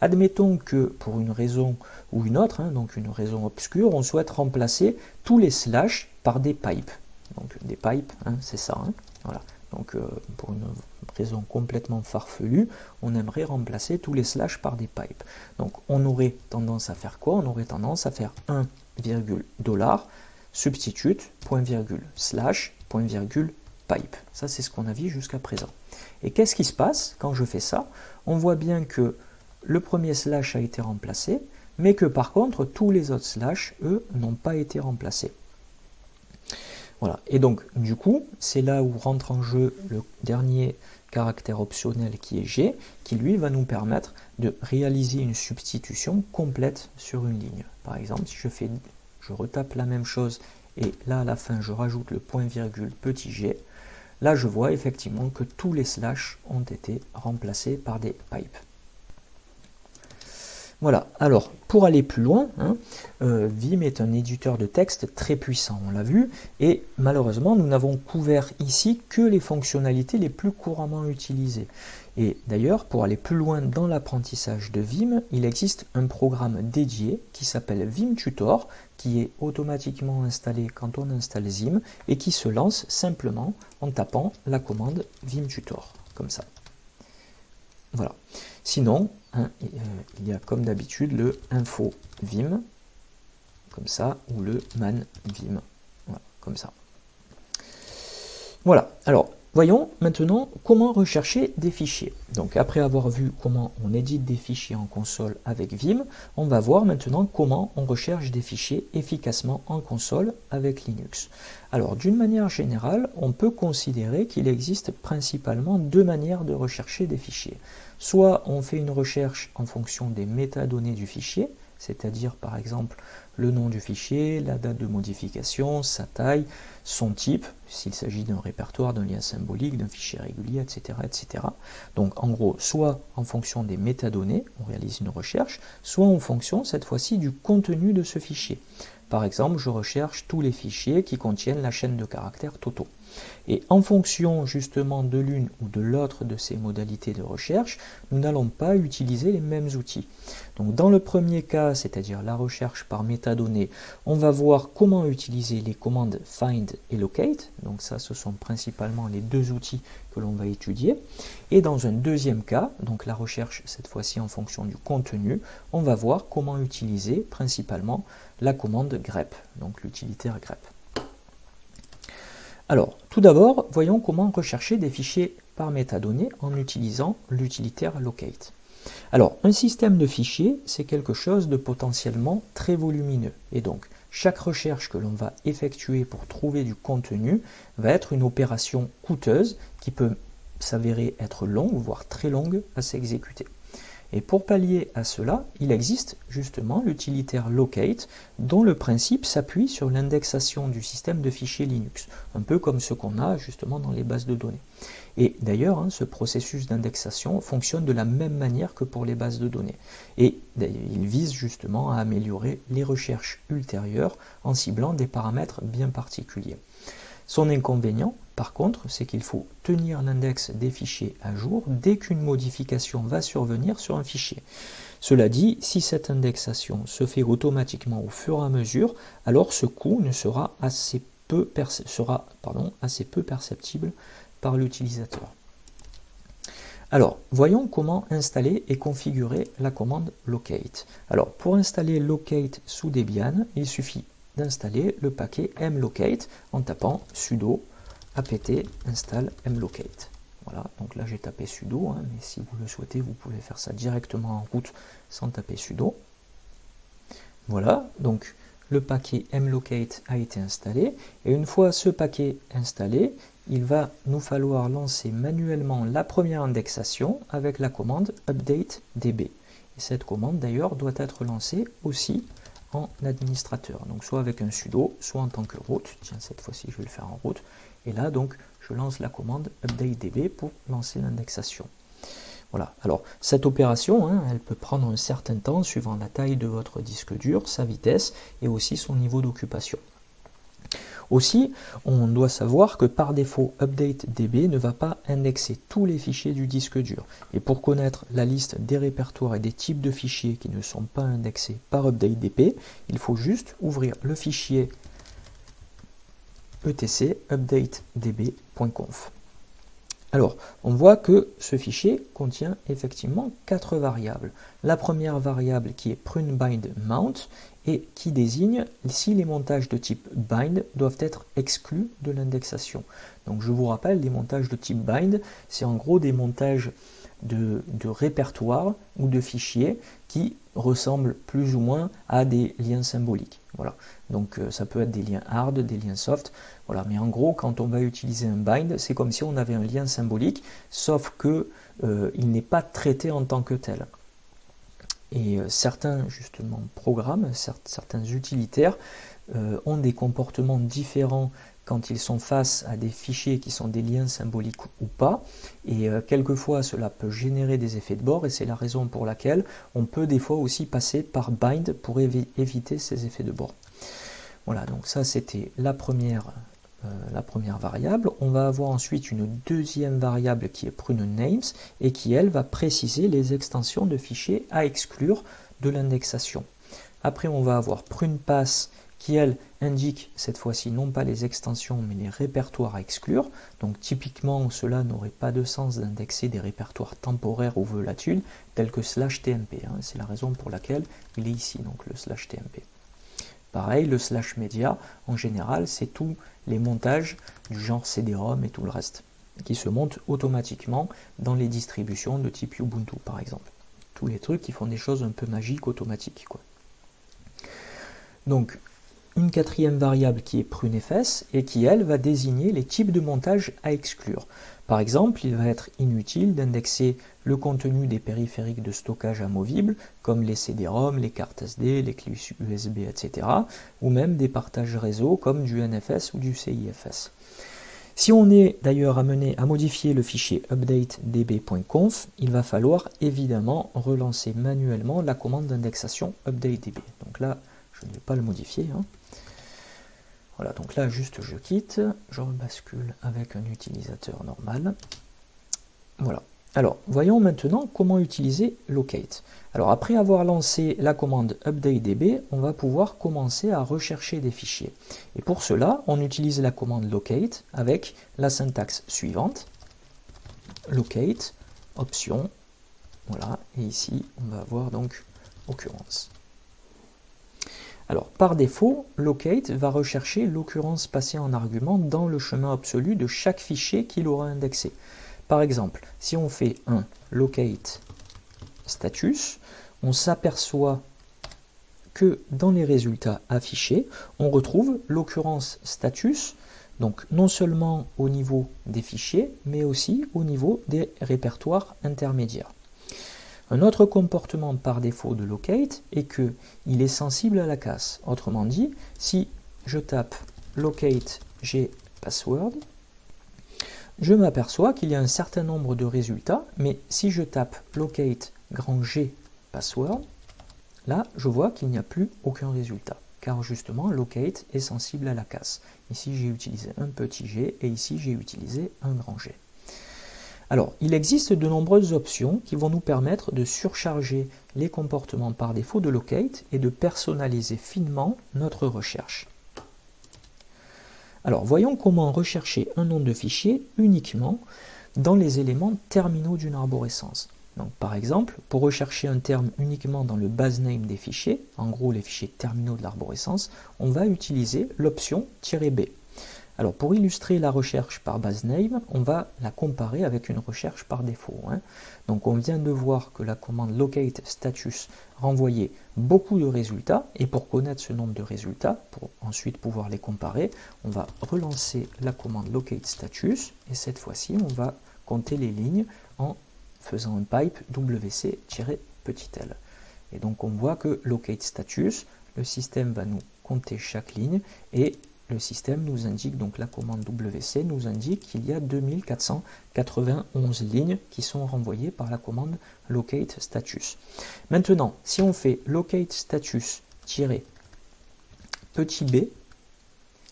Admettons que pour une raison ou une autre, hein, donc une raison obscure, on souhaite remplacer tous les slash par des pipes. Donc des pipes, hein, c'est ça. Hein, voilà. Donc euh, pour une raison complètement farfelue, on aimerait remplacer tous les slash par des pipes. Donc on aurait tendance à faire quoi? On aurait tendance à faire 1, dollar substitute, point virgule, slash, point virgule, pipe. Ça c'est ce qu'on a vu jusqu'à présent. Et qu'est-ce qui se passe quand je fais ça? On voit bien que le premier slash a été remplacé, mais que par contre, tous les autres slash, eux, n'ont pas été remplacés. Voilà, et donc, du coup, c'est là où rentre en jeu le dernier caractère optionnel qui est G, qui lui va nous permettre de réaliser une substitution complète sur une ligne. Par exemple, si je fais, je retape la même chose et là à la fin je rajoute le point virgule petit g, là je vois effectivement que tous les slash ont été remplacés par des pipes. Voilà, alors pour aller plus loin, hein, euh, Vim est un éditeur de texte très puissant, on l'a vu, et malheureusement nous n'avons couvert ici que les fonctionnalités les plus couramment utilisées. Et d'ailleurs, pour aller plus loin dans l'apprentissage de Vim, il existe un programme dédié qui s'appelle Vim Tutor, qui est automatiquement installé quand on installe Zim, et qui se lance simplement en tapant la commande Vim Tutor, comme ça. Voilà. Sinon, hein, euh, il y a comme d'habitude le info vim, comme ça, ou le man vim, comme ça. Voilà, alors, voyons maintenant comment rechercher des fichiers. Donc après avoir vu comment on édite des fichiers en console avec Vim, on va voir maintenant comment on recherche des fichiers efficacement en console avec Linux. Alors d'une manière générale, on peut considérer qu'il existe principalement deux manières de rechercher des fichiers. Soit on fait une recherche en fonction des métadonnées du fichier, c'est-à-dire par exemple le nom du fichier, la date de modification, sa taille, son type, s'il s'agit d'un répertoire, d'un lien symbolique, d'un fichier régulier, etc., etc. Donc en gros, soit en fonction des métadonnées, on réalise une recherche, soit en fonction cette fois-ci du contenu de ce fichier. Par exemple, je recherche tous les fichiers qui contiennent la chaîne de caractères totaux. Et en fonction justement de l'une ou de l'autre de ces modalités de recherche, nous n'allons pas utiliser les mêmes outils. Donc dans le premier cas, c'est-à-dire la recherche par métadonnées, on va voir comment utiliser les commandes find et locate. Donc ça, ce sont principalement les deux outils que l'on va étudier. Et dans un deuxième cas, donc la recherche cette fois-ci en fonction du contenu, on va voir comment utiliser principalement la commande grep, donc l'utilitaire grep. Alors, tout d'abord, voyons comment rechercher des fichiers par métadonnées en utilisant l'utilitaire locate. Alors, un système de fichiers, c'est quelque chose de potentiellement très volumineux. Et donc, chaque recherche que l'on va effectuer pour trouver du contenu va être une opération coûteuse qui peut s'avérer être longue, voire très longue à s'exécuter. Et pour pallier à cela, il existe justement l'utilitaire locate dont le principe s'appuie sur l'indexation du système de fichiers Linux, un peu comme ce qu'on a justement dans les bases de données. Et d'ailleurs, hein, ce processus d'indexation fonctionne de la même manière que pour les bases de données. Et il vise justement à améliorer les recherches ultérieures en ciblant des paramètres bien particuliers. Son inconvénient, par contre, c'est qu'il faut tenir l'index des fichiers à jour dès qu'une modification va survenir sur un fichier. Cela dit, si cette indexation se fait automatiquement au fur et à mesure, alors ce coût ne sera assez peu, assez peu perceptible par l'utilisateur. Alors, voyons comment installer et configurer la commande locate. Alors, pour installer locate sous Debian, il suffit d'installer le paquet mlocate en tapant sudo apt install mlocate. Voilà, donc là j'ai tapé sudo, hein, mais si vous le souhaitez, vous pouvez faire ça directement en route sans taper sudo. Voilà, donc le paquet mlocate a été installé, et une fois ce paquet installé, il va nous falloir lancer manuellement la première indexation avec la commande update db. Et cette commande d'ailleurs doit être lancée aussi en administrateur. Donc soit avec un sudo, soit en tant que route. Tiens, cette fois-ci, je vais le faire en route. Et là, donc, je lance la commande updatedb pour lancer l'indexation. Voilà. Alors, cette opération, hein, elle peut prendre un certain temps suivant la taille de votre disque dur, sa vitesse et aussi son niveau d'occupation. Aussi, on doit savoir que par défaut, UpdateDB ne va pas indexer tous les fichiers du disque dur. Et pour connaître la liste des répertoires et des types de fichiers qui ne sont pas indexés par UpdateDB, il faut juste ouvrir le fichier etc updatedb.conf. Alors, on voit que ce fichier contient effectivement quatre variables. La première variable qui est pruneBindMount et qui désigne si les montages de type bind doivent être exclus de l'indexation. Donc je vous rappelle, les montages de type bind, c'est en gros des montages de, de répertoires ou de fichiers qui ressemblent plus ou moins à des liens symboliques. Voilà. Donc euh, ça peut être des liens hard, des liens soft. Voilà. Mais en gros, quand on va utiliser un bind, c'est comme si on avait un lien symbolique, sauf que euh, il n'est pas traité en tant que tel. Et euh, certains justement programmes, certains utilitaires ont des comportements différents quand ils sont face à des fichiers qui sont des liens symboliques ou pas. Et quelquefois, cela peut générer des effets de bord et c'est la raison pour laquelle on peut des fois aussi passer par bind pour éviter ces effets de bord. Voilà, donc ça c'était la première, euh, la première variable. On va avoir ensuite une deuxième variable qui est pruneNames et qui elle va préciser les extensions de fichiers à exclure de l'indexation. Après on va avoir prunePass qui elle indique cette fois-ci non pas les extensions mais les répertoires à exclure. Donc typiquement cela n'aurait pas de sens d'indexer des répertoires temporaires ou volatiles tels que slash tmp. Hein. C'est la raison pour laquelle il est ici, donc le slash tmp. Pareil, le slash média, en général, c'est tous les montages du genre CD-ROM et tout le reste. qui se montent automatiquement dans les distributions de type Ubuntu par exemple. Tous les trucs qui font des choses un peu magiques automatiques. Donc une quatrième variable qui est prunefs et qui elle va désigner les types de montage à exclure. Par exemple, il va être inutile d'indexer le contenu des périphériques de stockage amovibles, comme les CD-ROM, les cartes SD, les clés USB, etc., ou même des partages réseau comme du NFS ou du CIFS. Si on est d'ailleurs amené à modifier le fichier updatedb.conf, il va falloir évidemment relancer manuellement la commande d'indexation updatedb. Donc là, je ne vais pas le modifier. Hein. Voilà, donc là, juste je quitte, je rebascule avec un utilisateur normal. Voilà. Alors, voyons maintenant comment utiliser locate. Alors, après avoir lancé la commande updatedb, on va pouvoir commencer à rechercher des fichiers. Et pour cela, on utilise la commande locate avec la syntaxe suivante. Locate, option, voilà, et ici, on va avoir donc occurrence. Alors, par défaut, locate va rechercher l'occurrence passée en argument dans le chemin absolu de chaque fichier qu'il aura indexé. Par exemple, si on fait un locate status, on s'aperçoit que dans les résultats affichés, on retrouve l'occurrence status, donc non seulement au niveau des fichiers, mais aussi au niveau des répertoires intermédiaires. Un autre comportement par défaut de locate est qu'il est sensible à la casse. Autrement dit, si je tape locate g password, je m'aperçois qu'il y a un certain nombre de résultats, mais si je tape locate grand G password, là je vois qu'il n'y a plus aucun résultat, car justement locate est sensible à la casse. Ici j'ai utilisé un petit g et ici j'ai utilisé un grand G. Alors, il existe de nombreuses options qui vont nous permettre de surcharger les comportements par défaut de locate et de personnaliser finement notre recherche. Alors, voyons comment rechercher un nom de fichier uniquement dans les éléments terminaux d'une arborescence. Donc, par exemple, pour rechercher un terme uniquement dans le base name des fichiers, en gros les fichiers terminaux de l'arborescence, on va utiliser l'option "-b". Alors pour illustrer la recherche par base name, on va la comparer avec une recherche par défaut. Hein. Donc on vient de voir que la commande locate status renvoyait beaucoup de résultats, et pour connaître ce nombre de résultats, pour ensuite pouvoir les comparer, on va relancer la commande locate status, et cette fois-ci on va compter les lignes en faisant un pipe wc-petit l. Et donc on voit que locate status, le système va nous compter chaque ligne, et le système nous indique, donc la commande WC nous indique qu'il y a 2491 lignes qui sont renvoyées par la commande locate status. Maintenant, si on fait locate status petit b,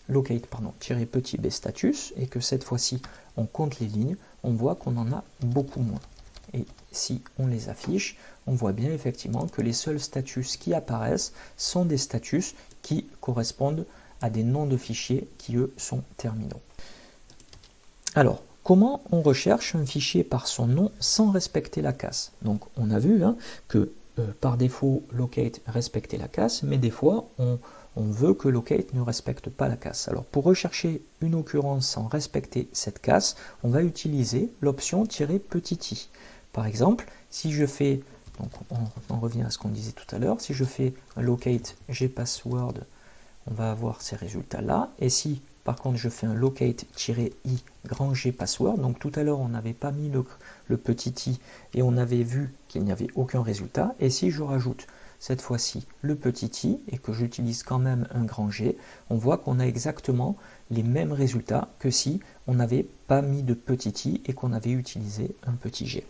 locate pardon, petit b status, et que cette fois-ci on compte les lignes, on voit qu'on en a beaucoup moins. Et si on les affiche, on voit bien effectivement que les seuls statuts qui apparaissent sont des statuts qui correspondent à des noms de fichiers qui, eux, sont terminaux. Alors, comment on recherche un fichier par son nom sans respecter la casse? Donc, on a vu hein, que euh, par défaut, locate respectait la casse, mais des fois, on, veut que locate ne respecte pas la casse. Alors, pour rechercher une occurrence sans respecter cette casse, on va utiliser l'option "-petit i". Par exemple, si je fais, donc on, revient à ce qu'on disait tout à l'heure, si je fais locate gpassword on va avoir ces résultats-là. Et si par contre je fais un locate-i grand G password, donc tout à l'heure on n'avait pas mis le, petit i et on avait vu qu'il n'y avait aucun résultat, et si je rajoute cette fois-ci le petit i et que j'utilise quand même un grand G, on voit qu'on a exactement les mêmes résultats que si on n'avait pas mis de petit i et qu'on avait utilisé un petit g.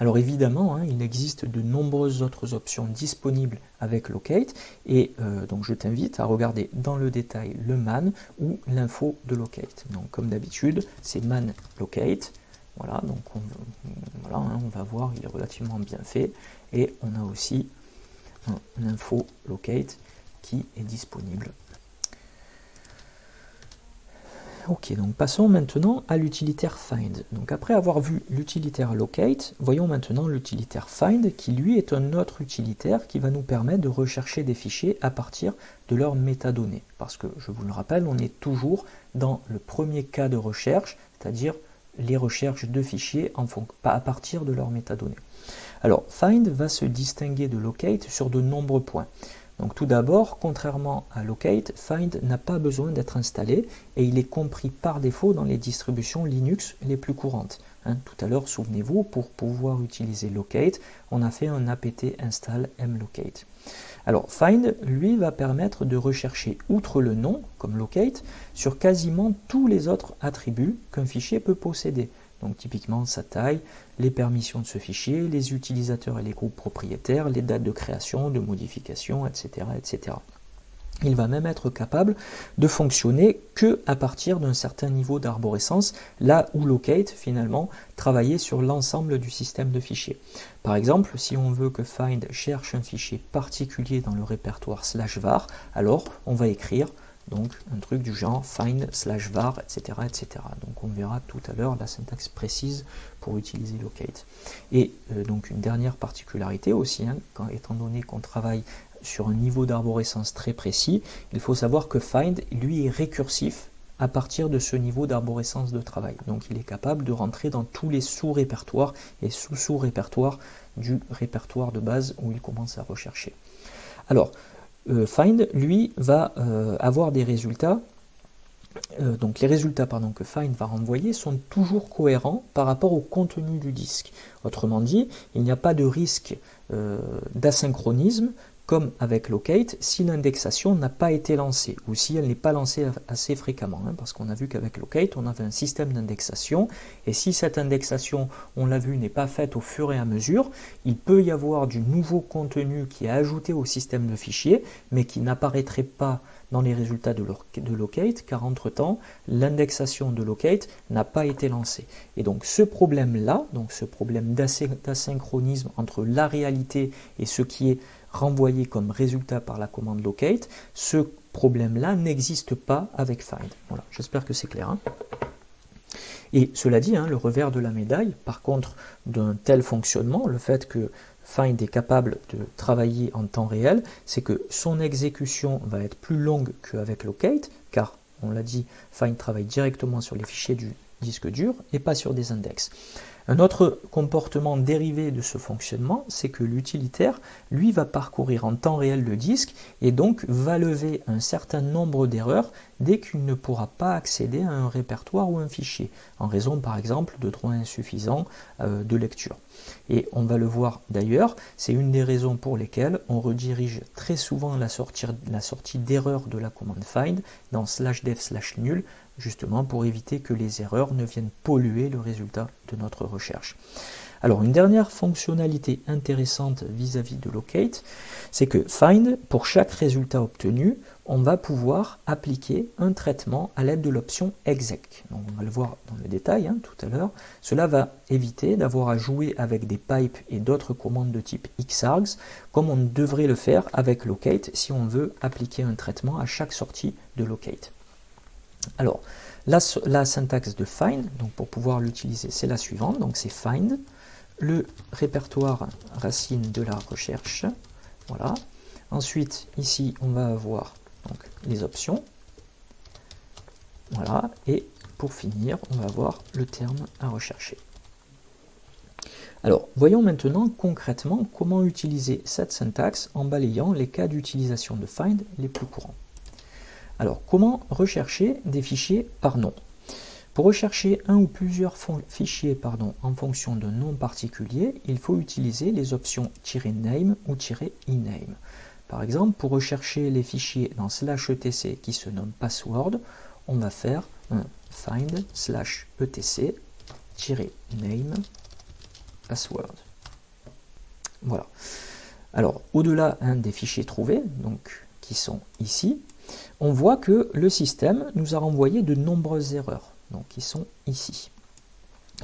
Alors évidemment, hein, il existe de nombreuses autres options disponibles avec Locate, et euh, donc je t'invite à regarder dans le détail le man ou l'info de Locate. Donc comme d'habitude, c'est man locate. Voilà, donc on, hein, on va voir, il est relativement bien fait, et on a aussi un info locate qui est disponible Ok, donc passons maintenant à l'utilitaire find. Donc après avoir vu l'utilitaire locate, voyons maintenant l'utilitaire find qui lui est un autre utilitaire qui va nous permettre de rechercher des fichiers à partir de leurs métadonnées. Parce que, je vous le rappelle, on est toujours dans le premier cas de recherche, c'est-à-dire les recherches de fichiers à partir de leurs métadonnées. Alors, find va se distinguer de locate sur de nombreux points. Donc tout d'abord, contrairement à locate, find n'a pas besoin d'être installé et il est compris par défaut dans les distributions Linux les plus courantes. Hein, tout à l'heure, souvenez-vous, pour pouvoir utiliser locate, on a fait un apt install mlocate. Alors find, lui, va permettre de rechercher outre le nom, comme locate, sur quasiment tous les autres attributs qu'un fichier peut posséder. Donc typiquement sa taille, les permissions de ce fichier, les utilisateurs et les groupes propriétaires, les dates de création, de modification, etc. etc. Il va même être capable de fonctionner que à partir d'un certain niveau d'arborescence, là où locate finalement travaillait sur l'ensemble du système de fichiers. Par exemple, si on veut que find cherche un fichier particulier dans le répertoire slash var, alors on va écrire donc un truc du genre find slash var, etc., etc. Donc on verra tout à l'heure la syntaxe précise pour utiliser locate. Et euh, donc une dernière particularité aussi, hein, étant donné qu'on travaille sur un niveau d'arborescence très précis, il faut savoir que find, lui, est récursif à partir de ce niveau d'arborescence de travail. Donc il est capable de rentrer dans tous les sous-répertoires et sous-sous-répertoires du répertoire de base où il commence à rechercher. Alors, find, lui, va euh, avoir des résultats. Euh, donc les résultats pardon, que find va renvoyer sont toujours cohérents par rapport au contenu du disque. Autrement dit, il n'y a pas de risque d'asynchronisme comme avec locate, si l'indexation n'a pas été lancée, ou si elle n'est pas lancée assez fréquemment, hein, parce qu'on a vu qu'avec locate, on avait un système d'indexation, et si cette indexation, on l'a vu, n'est pas faite au fur et à mesure, il peut y avoir du nouveau contenu qui est ajouté au système de fichiers, mais qui n'apparaîtrait pas dans les résultats de, locate, car entre-temps, l'indexation de locate n'a pas été lancée. Et donc ce problème-là, donc ce problème d'asynchronisme entre la réalité et ce qui est renvoyé comme résultat par la commande locate, ce problème-là n'existe pas avec find. Voilà, j'espère que c'est clair. Hein. et cela dit, hein, le revers de la médaille, par contre, d'un tel fonctionnement, le fait que Find est capable de travailler en temps réel, c'est que son exécution va être plus longue qu'avec Locate, car, on l'a dit, Find travaille directement sur les fichiers du disque dur et pas sur des index. Un autre comportement dérivé de ce fonctionnement, c'est que l'utilitaire, lui, va parcourir en temps réel le disque et donc va lever un certain nombre d'erreurs dès qu'il ne pourra pas accéder à un répertoire ou un fichier, en raison par exemple de droits insuffisants euh, de lecture. Et on va le voir d'ailleurs, c'est une des raisons pour lesquelles on redirige très souvent la sortie, d'erreur de la commande find dans slash dev slash nul justement pour éviter que les erreurs ne viennent polluer le résultat de notre recherche. Alors une dernière fonctionnalité intéressante vis-à-vis de locate, c'est que find, pour chaque résultat obtenu, on va pouvoir appliquer un traitement à l'aide de l'option exec. Donc on va le voir dans le détail hein, tout à l'heure. Cela va éviter d'avoir à jouer avec des pipes et d'autres commandes de type xargs, comme on devrait le faire avec locate si on veut appliquer un traitement à chaque sortie de locate. Alors, la, syntaxe de find, donc pour pouvoir l'utiliser, c'est la suivante. Donc c'est find, le répertoire racine de la recherche. Voilà. Ensuite, ici, on va avoir les options. Voilà. Et pour finir, on va avoir le terme à rechercher. Alors, voyons maintenant concrètement comment utiliser cette syntaxe en balayant les cas d'utilisation de find les plus courants. Alors, comment rechercher des fichiers par nom? Pour rechercher un ou plusieurs fichiers en fonction d'un nom particulier, il faut utiliser les options "-name" ou "-ename". Par exemple, pour rechercher les fichiers dans slash etc qui se nomment password, on va faire find slash etc name password. Voilà. Alors, au-delà des fichiers trouvés, donc qui sont ici, on voit que le système nous a renvoyé de nombreuses erreurs, donc qui sont ici.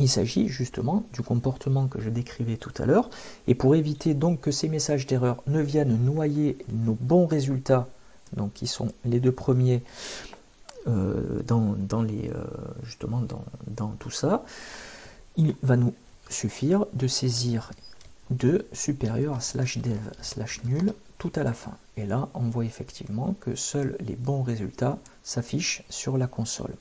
Il s'agit justement du comportement que je décrivais tout à l'heure, et pour éviter donc que ces messages d'erreur ne viennent noyer nos bons résultats, donc qui sont les deux premiers euh, euh, dans, tout ça, il va nous suffire de saisir 2 supérieur à slash dev slash nul à la fin. Et là, on voit effectivement que seuls les bons résultats s'affichent sur la console.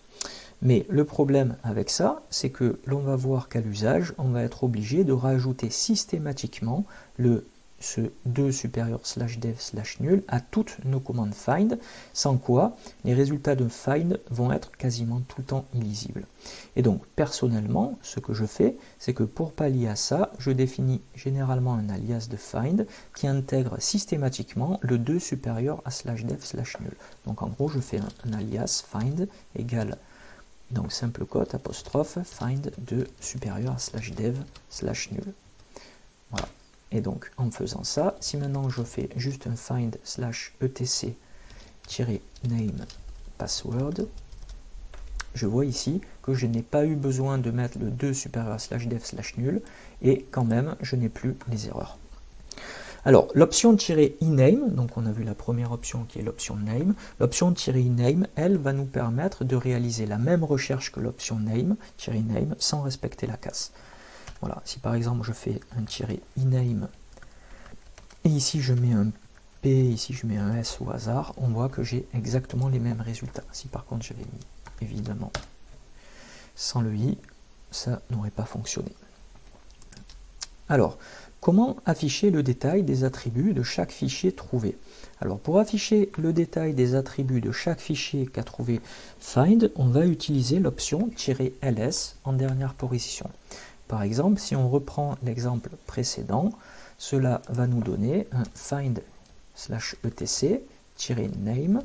Mais le problème avec ça, c'est que l'on va voir qu'à l'usage, on va être obligé de rajouter systématiquement le ce 2 supérieur slash dev slash nul à toutes nos commandes find, sans quoi les résultats de find vont être quasiment tout le temps illisibles. Et donc personnellement, ce que je fais, c'est que pour pallier à ça, je définis généralement un alias de find qui intègre systématiquement le 2 supérieur à slash dev slash nul. Donc en gros, je fais un, alias find égale donc simple code apostrophe find 2 supérieur à slash dev slash nul. Et donc, en faisant ça, si maintenant je fais juste un find slash etc name password, je vois ici que je n'ai pas eu besoin de mettre le 2 supérieur slash dev slash nul, et quand même, je n'ai plus les erreurs. Alors, l'option -iname, donc on a vu la première option qui est l'option name, l'option -iname, elle, va nous permettre de réaliser la même recherche que l'option name, -name, sans respecter la casse. Voilà, si par exemple je fais un tiret iname et ici je mets un P, ici je mets un S au hasard, on voit que j'ai exactement les mêmes résultats. Si par contre j'avais mis évidemment sans le i, ça n'aurait pas fonctionné. Alors, comment afficher le détail des attributs de chaque fichier trouvé? Alors, pour afficher le détail des attributs de chaque fichier qu'a trouvé find, on va utiliser l'option "-ls" en dernière position. Par exemple, si on reprend l'exemple précédent, cela va nous donner un find slash etc-name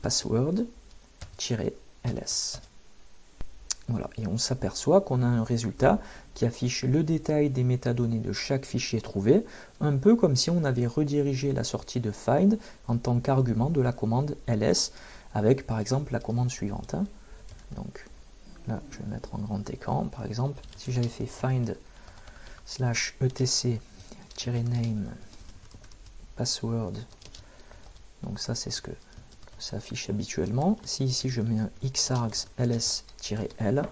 password-ls. Voilà, et on s'aperçoit qu'on a un résultat qui affiche le détail des métadonnées de chaque fichier trouvé, un peu comme si on avait redirigé la sortie de find en tant qu'argument de la commande ls, avec par exemple la commande suivante. Hein. Là, je vais mettre en grand écran. Par exemple, si j'avais fait find slash etc-name password, donc ça c'est ce que ça affiche habituellement. Si ici je mets un xargs ls-l,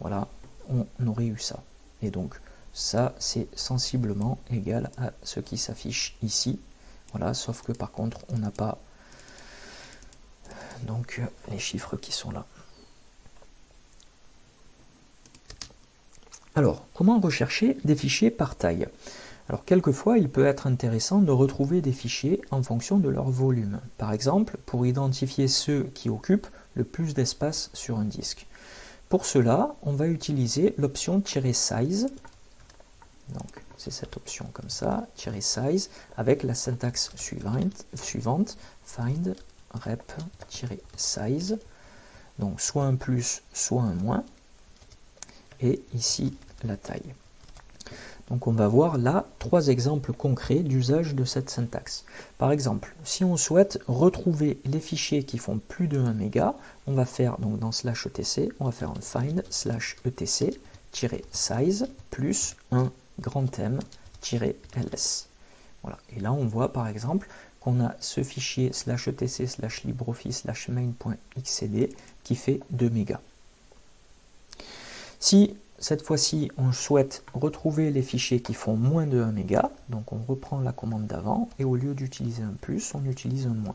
voilà, on aurait eu ça. Et donc ça c'est sensiblement égal à ce qui s'affiche ici. Voilà, sauf que par contre on n'a pas donc les chiffres qui sont là. Alors, comment rechercher des fichiers par taille? Alors quelquefois, il peut être intéressant de retrouver des fichiers en fonction de leur volume. Par exemple, pour identifier ceux qui occupent le plus d'espace sur un disque. Pour cela, on va utiliser l'option "-size". Donc, c'est cette option comme ça, "-size", avec la syntaxe suivante, suivante find rep-size. Donc, soit un plus, soit un moins. Et ici, la taille. Donc on va voir là trois exemples concrets d'usage de cette syntaxe. Par exemple, si on souhaite retrouver les fichiers qui font plus de 1 méga, on va faire donc dans slash etc, on va faire un find slash etc size plus un grand M ls. Voilà. Et là on voit par exemple qu'on a ce fichier slash etc slash libreoffice slash main.xcd qui fait 2 mégas. Si cette fois-ci, on souhaite retrouver les fichiers qui font moins de 1 méga. Donc on reprend la commande d'avant et au lieu d'utiliser un plus, on utilise un moins.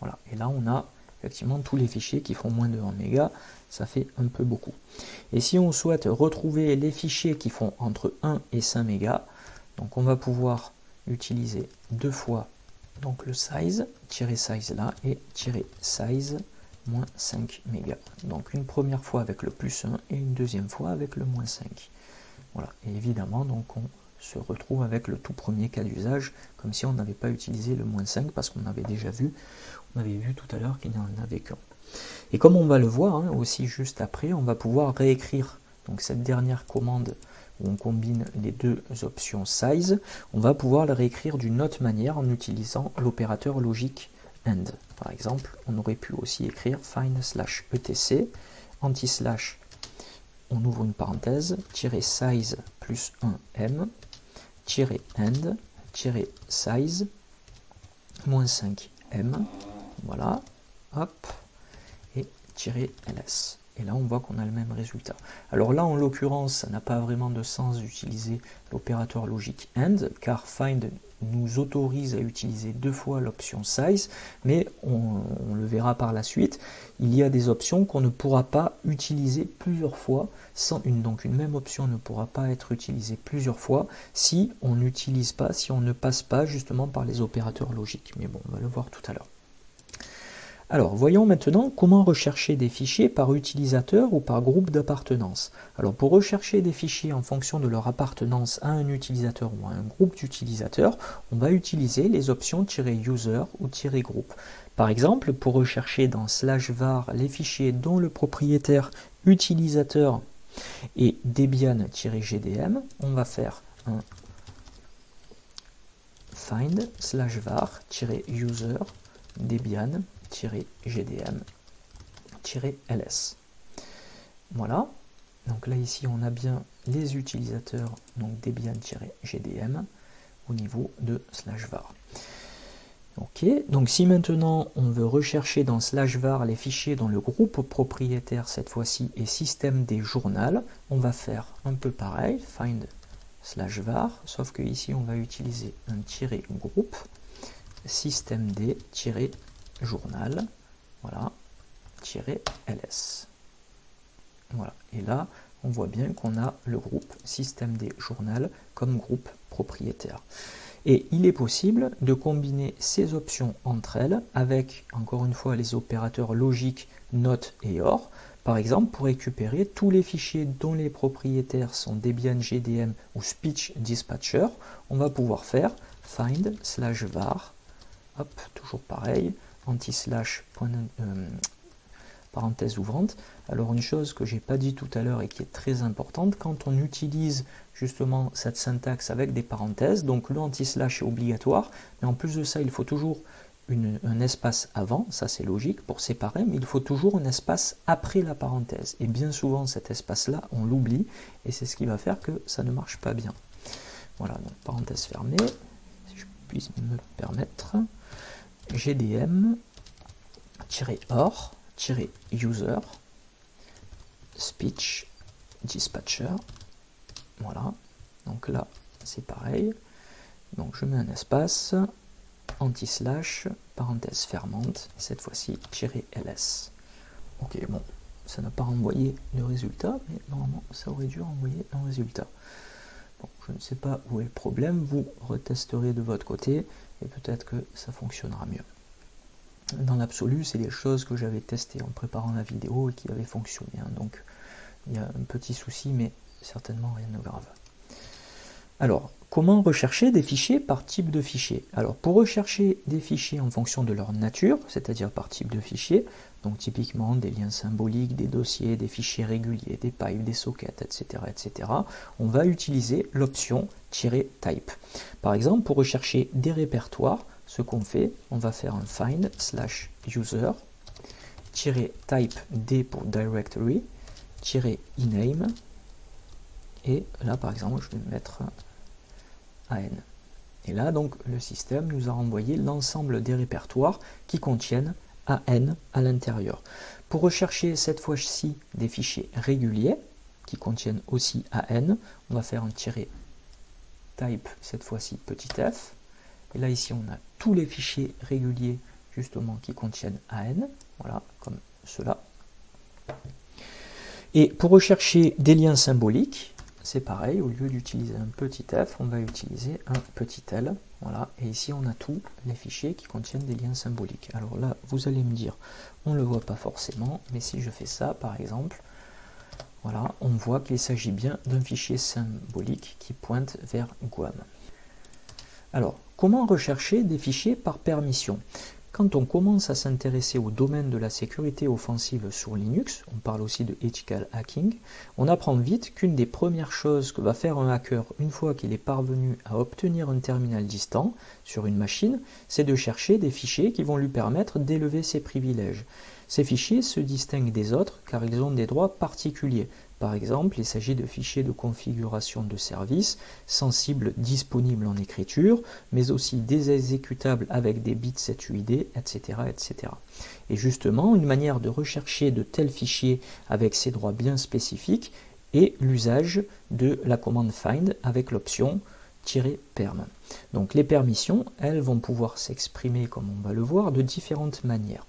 Voilà. Et là, on a effectivement tous les fichiers qui font moins de 1 méga. Ça fait un peu beaucoup. Et si on souhaite retrouver les fichiers qui font entre 1 et 5 mégas, donc on va pouvoir utiliser deux fois donc le size, tirer size là et tirer size moins 5 mégas. Donc une première fois avec le plus 1 et une deuxième fois avec le moins 5. Voilà, et évidemment, donc on se retrouve avec le tout premier cas d'usage, comme si on n'avait pas utilisé le moins 5, parce qu'on avait déjà vu, on avait vu tout à l'heure qu'il n'y en avait qu'un. Et comme on va le voir hein, aussi juste après, on va pouvoir réécrire donc cette dernière commande où on combine les deux options size, on va pouvoir la réécrire d'une autre manière en utilisant l'opérateur logique end. Par exemple, on aurait pu aussi écrire find slash etc, anti-slash, on ouvre une parenthèse, tirer size plus 1m, tirer end, tirer size, moins 5m, voilà, hop, et tirer ls. et là on voit qu'on a le même résultat. Alors là en l'occurrence ça n'a pas vraiment de sens d'utiliser l'opérateur logique AND car find nous autorise à utiliser deux fois l'option size, mais on, le verra par la suite, il y a des options qu'on ne pourra pas utiliser plusieurs fois, sans une, donc une même option ne pourra pas être utilisée plusieurs fois si on n'utilise pas, si on ne passe pas justement par les opérateurs logiques. Mais bon, on va le voir tout à l'heure. Alors, voyons maintenant comment rechercher des fichiers par utilisateur ou par groupe d'appartenance. Alors, pour rechercher des fichiers en fonction de leur appartenance à un utilisateur ou à un groupe d'utilisateurs, on va utiliser les options "-user" ou "-group". Par exemple, pour rechercher dans slash var les fichiers dont le propriétaire utilisateur est debian-gdm, on va faire un find slash var-user debian gdm-ls. Voilà. Donc là ici on a bien les utilisateurs donc debian-gdm au niveau de slash var. Ok, donc si maintenant on veut rechercher dans slash var les fichiers dont le groupe propriétaire cette fois-ci est système des journal, on va faire un peu pareil, find slash var, sauf que ici on va utiliser un tiré groupe système des journal, voilà, ls. Voilà, et là, on voit bien qu'on a le groupe système des journal comme groupe propriétaire. Et il est possible de combiner ces options entre elles avec, encore une fois, les opérateurs logiques NOT et OR, par exemple pour récupérer tous les fichiers dont les propriétaires sont Debian GDM ou Speech Dispatcher, on va pouvoir faire find slash var, hop, toujours pareil, anti-slash euh, parenthèse ouvrante. Alors une chose que j'ai pas dit tout à l'heure et qui est très importante, quand on utilise justement cette syntaxe avec des parenthèses, donc le anti-slash est obligatoire, mais en plus de ça, il faut toujours un espace avant, ça c'est logique pour séparer, mais il faut toujours un espace après la parenthèse. Et bien souvent cet espace-là, on l'oublie, et c'est ce qui va faire que ça ne marche pas bien. Voilà, donc parenthèse fermée, si je puisse me permettre. GDM-or-user speech dispatcher. Voilà. Donc là, c'est pareil. Donc je mets un espace, anti-slash, parenthèse fermante, cette fois-ci ls. Ok, bon, ça n'a pas renvoyé le résultat, mais normalement ça aurait dû renvoyer un résultat. Je ne sais pas où est le problème, vous retesterez de votre côté et peut-être que ça fonctionnera mieux. Dans l'absolu, c'est des choses que j'avais testées en préparant la vidéo et qui avaient fonctionné. Hein. donc il y a un petit souci, mais certainement rien de grave. Alors, comment rechercher des fichiers par type de fichier Alors, pour rechercher des fichiers en fonction de leur nature, c'est-à-dire par type de fichier, donc typiquement des liens symboliques, des dossiers, des fichiers réguliers, des pipes, des sockets, etc., etc., on va utiliser l'option "-type". Par exemple, pour rechercher des répertoires, ce qu'on fait, on va faire un find slash user type d pour directory ename et là par exemple je vais mettre Et là, donc, le système nous a renvoyé l'ensemble des répertoires qui contiennent AN à l'intérieur. Pour rechercher cette fois-ci des fichiers réguliers qui contiennent aussi AN, on va faire un tiret type, cette fois-ci petit f. Et là, ici, on a tous les fichiers réguliers justement qui contiennent AN, voilà, comme cela. Et pour rechercher des liens symboliques, c'est pareil, au lieu d'utiliser un petit f, on va utiliser un petit l. Voilà, et ici on a tous les fichiers qui contiennent des liens symboliques. Alors là, vous allez me dire, on ne le voit pas forcément, mais si je fais ça, par exemple, voilà, on voit qu'il s'agit bien d'un fichier symbolique qui pointe vers Guam. Alors, comment rechercher des fichiers par permission? Quand on commence à s'intéresser au domaine de la sécurité offensive sur Linux, on parle aussi de ethical hacking, on apprend vite qu'une des premières choses que va faire un hacker une fois qu'il est parvenu à obtenir un terminal distant sur une machine, c'est de chercher des fichiers qui vont lui permettre d'élever ses privilèges. Ces fichiers se distinguent des autres car ils ont des droits particuliers. Par exemple, il s'agit de fichiers de configuration de service sensibles disponibles en écriture, mais aussi des exécutables avec des bits SETUID, etc., etc. Et justement, une manière de rechercher de tels fichiers avec ces droits bien spécifiques est l'usage de la commande find avec l'option "-perm". Donc les permissions, elles vont pouvoir s'exprimer, comme on va le voir, de différentes manières.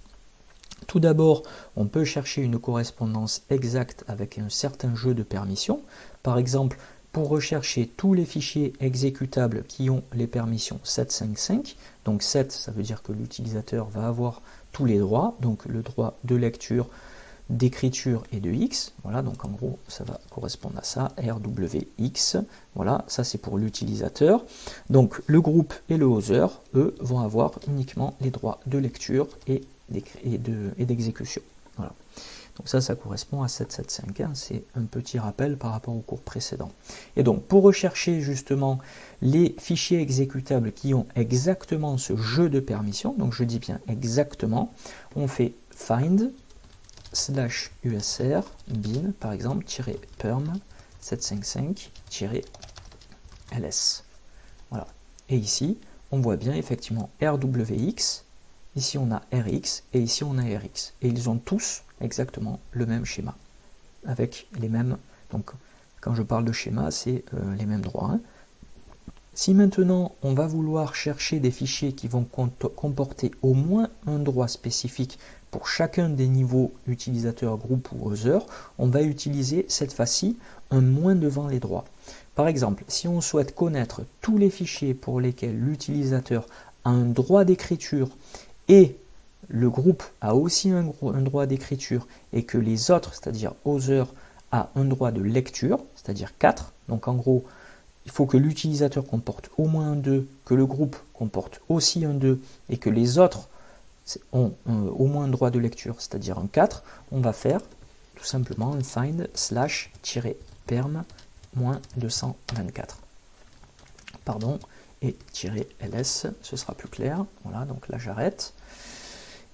Tout d'abord, on peut chercher une correspondance exacte avec un certain jeu de permissions. Par exemple, pour rechercher tous les fichiers exécutables qui ont les permissions 755, donc 7, ça veut dire que l'utilisateur va avoir tous les droits, donc le droit de lecture, d'écriture et de X. Voilà, donc en gros, ça va correspondre à ça, RWX. Voilà, ça c'est pour l'utilisateur. Donc le groupe et le hoser, eux, vont avoir uniquement les droits de lecture et d'exécution. voilà. Donc ça, ça correspond à 775, hein. c'est un petit rappel par rapport au cours précédent. Et donc, pour rechercher justement les fichiers exécutables qui ont exactement ce jeu de permission, donc je dis bien exactement, on fait find slash usr bin, par exemple, perm 755-ls. Voilà. Et ici, on voit bien effectivement rwx, ici on a rx, et ici on a rx. Et ils ont tous exactement le même schéma, avec les mêmes... Donc, quand je parle de schéma, c'est euh, les mêmes droits. Hein. Si maintenant on va vouloir chercher des fichiers qui vont comporter au moins un droit spécifique pour chacun des niveaux utilisateur, groupe ou user, on va utiliser cette fois-ci un moins devant les droits. Par exemple, si on souhaite connaître tous les fichiers pour lesquels l'utilisateur a un droit d'écriture et le groupe a aussi un, droit d'écriture et que les autres, c'est-à-dire user, a un droit de lecture, c'est-à-dire 4, donc en gros, il faut que l'utilisateur comporte au moins un 2, que le groupe comporte aussi un 2 et que les autres ont au moins un droit de lecture, c'est-à-dire un 4, on va faire tout simplement un find slash perm moins 224. Pardon, et ls, ce sera plus clair. Voilà, donc là j'arrête.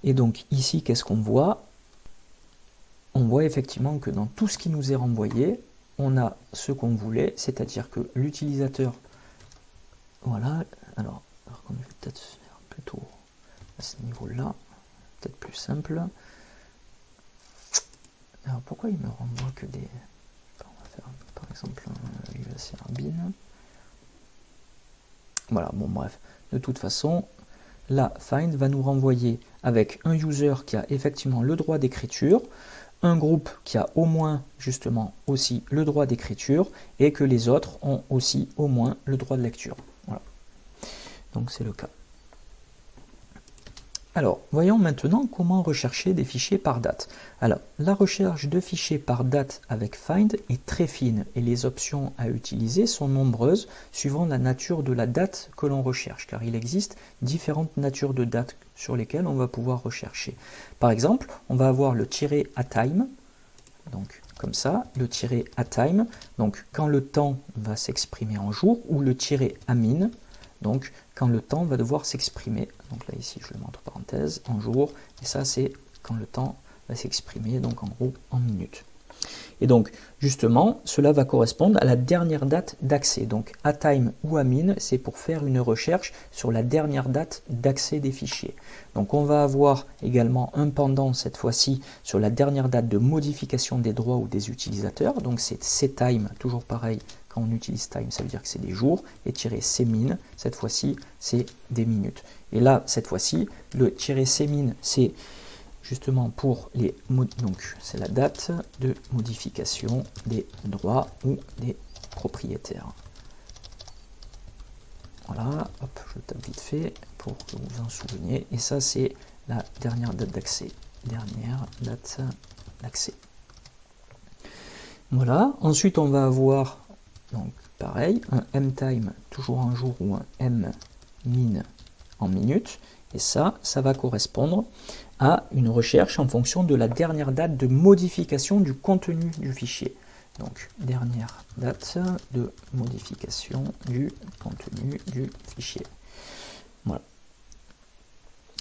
Et donc ici, qu'est-ce qu'on voit? On voit effectivement que dans tout ce qui nous est renvoyé, on a ce qu'on voulait, c'est-à-dire que l'utilisateur, voilà, alors, alors je vais peut-être faire plutôt à ce niveau-là, peut-être plus simple. Alors pourquoi il me renvoie que des... On va faire par exemple un bin. Voilà, bon bref. De toute façon, la find va nous renvoyer avec un user qui a effectivement le droit d'écriture, un groupe qui a au moins justement aussi le droit d'écriture et que les autres ont aussi au moins le droit de lecture. Voilà. Donc c'est le cas. Alors, voyons maintenant comment rechercher des fichiers par date. Alors, la recherche de fichiers par date avec Find est très fine et les options à utiliser sont nombreuses suivant la nature de la date que l'on recherche, car il existe différentes natures de dates sur lesquelles on va pouvoir rechercher. Par exemple, on va avoir le tiré à time, donc comme ça, le tiré à time, donc quand le temps va s'exprimer en jour, ou le tiré à min, donc quand le temps va devoir s'exprimer. Donc là ici je le mets entre parenthèses, en jour, et ça c'est quand le temps va s'exprimer, donc en gros en minutes. Et donc, justement, cela va correspondre à la dernière date d'accès. Donc, à time ou à min, c'est pour faire une recherche sur la dernière date d'accès des fichiers. Donc, on va avoir également un pendant, cette fois-ci, sur la dernière date de modification des droits ou des utilisateurs. Donc, c'est time, toujours pareil, on utilise time, ça veut dire que c'est des jours. Et tirer min, cette fois-ci, c'est des minutes. Et là, cette fois-ci, le tirer min, c'est justement pour les donc c'est la date de modification des droits ou des propriétaires. Voilà, hop, je tape vite fait pour que vous en souveniez. Et ça, c'est la dernière date d'accès. Dernière date d'accès. Voilà, ensuite on va avoir, donc pareil, un mTime, toujours un jour, ou un mmin en minutes. Et ça, ça va correspondre à une recherche en fonction de la dernière date de modification du contenu du fichier. Donc, dernière date de modification du contenu du fichier. Voilà.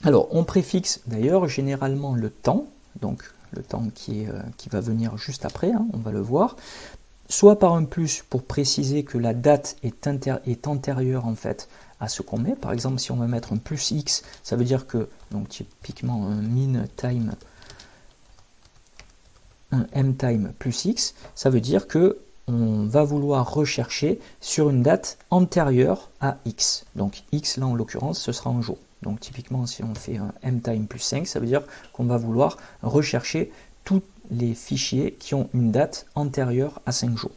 Alors, on préfixe d'ailleurs généralement le temps. Donc, le temps qui, est, qui va venir juste après, hein, on va le voir, soit par un plus pour préciser que la date est, antérieure en fait à ce qu'on met. Par exemple, si on va mettre un plus x, ça veut dire que, donc typiquement un min time, un m time plus x, ça veut dire que on va vouloir rechercher sur une date antérieure à x. Donc x, là en l'occurrence, ce sera un jour. Donc typiquement, si on fait un m time plus 5, ça veut dire qu'on va vouloir rechercher tous les fichiers qui ont une date antérieure à 5 jours.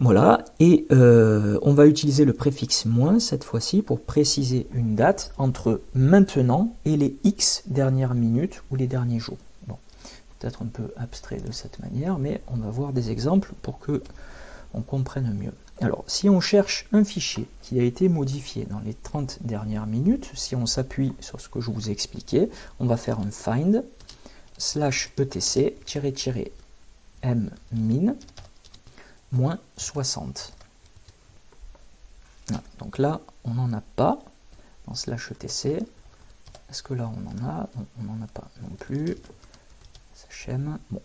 Voilà, et euh, on va utiliser le préfixe moins cette fois-ci pour préciser une date entre maintenant et les x dernières minutes ou les derniers jours. Bon, peut-être un peu abstrait de cette manière, mais on va voir des exemples pour que on comprenne mieux. Alors, si on cherche un fichier qui a été modifié dans les 30 dernières minutes, si on s'appuie sur ce que je vous ai expliqué, on va faire un find slash etc m min moins 60. donc là, on n'en a pas dans slash etc. Est-ce que là, on en a? On n'en a pas non plus. SHM. Bon.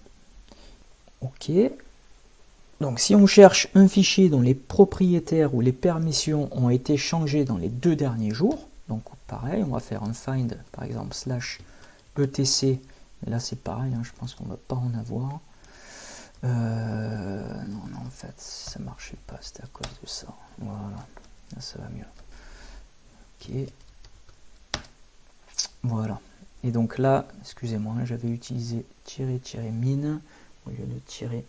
OK. Donc si on cherche un fichier dont les propriétaires ou les permissions ont été changées dans les deux derniers jours, donc pareil, on va faire un find, par exemple, slash etc. là c'est pareil, hein, je pense qu'on va pas en avoir. Euh, non, non, en fait, ça marchait pas, c'était à cause de ça. Voilà, là ça va mieux. Ok. Voilà. Et donc là, excusez-moi, j'avais utilisé tirer, tirer mine au lieu de tirer.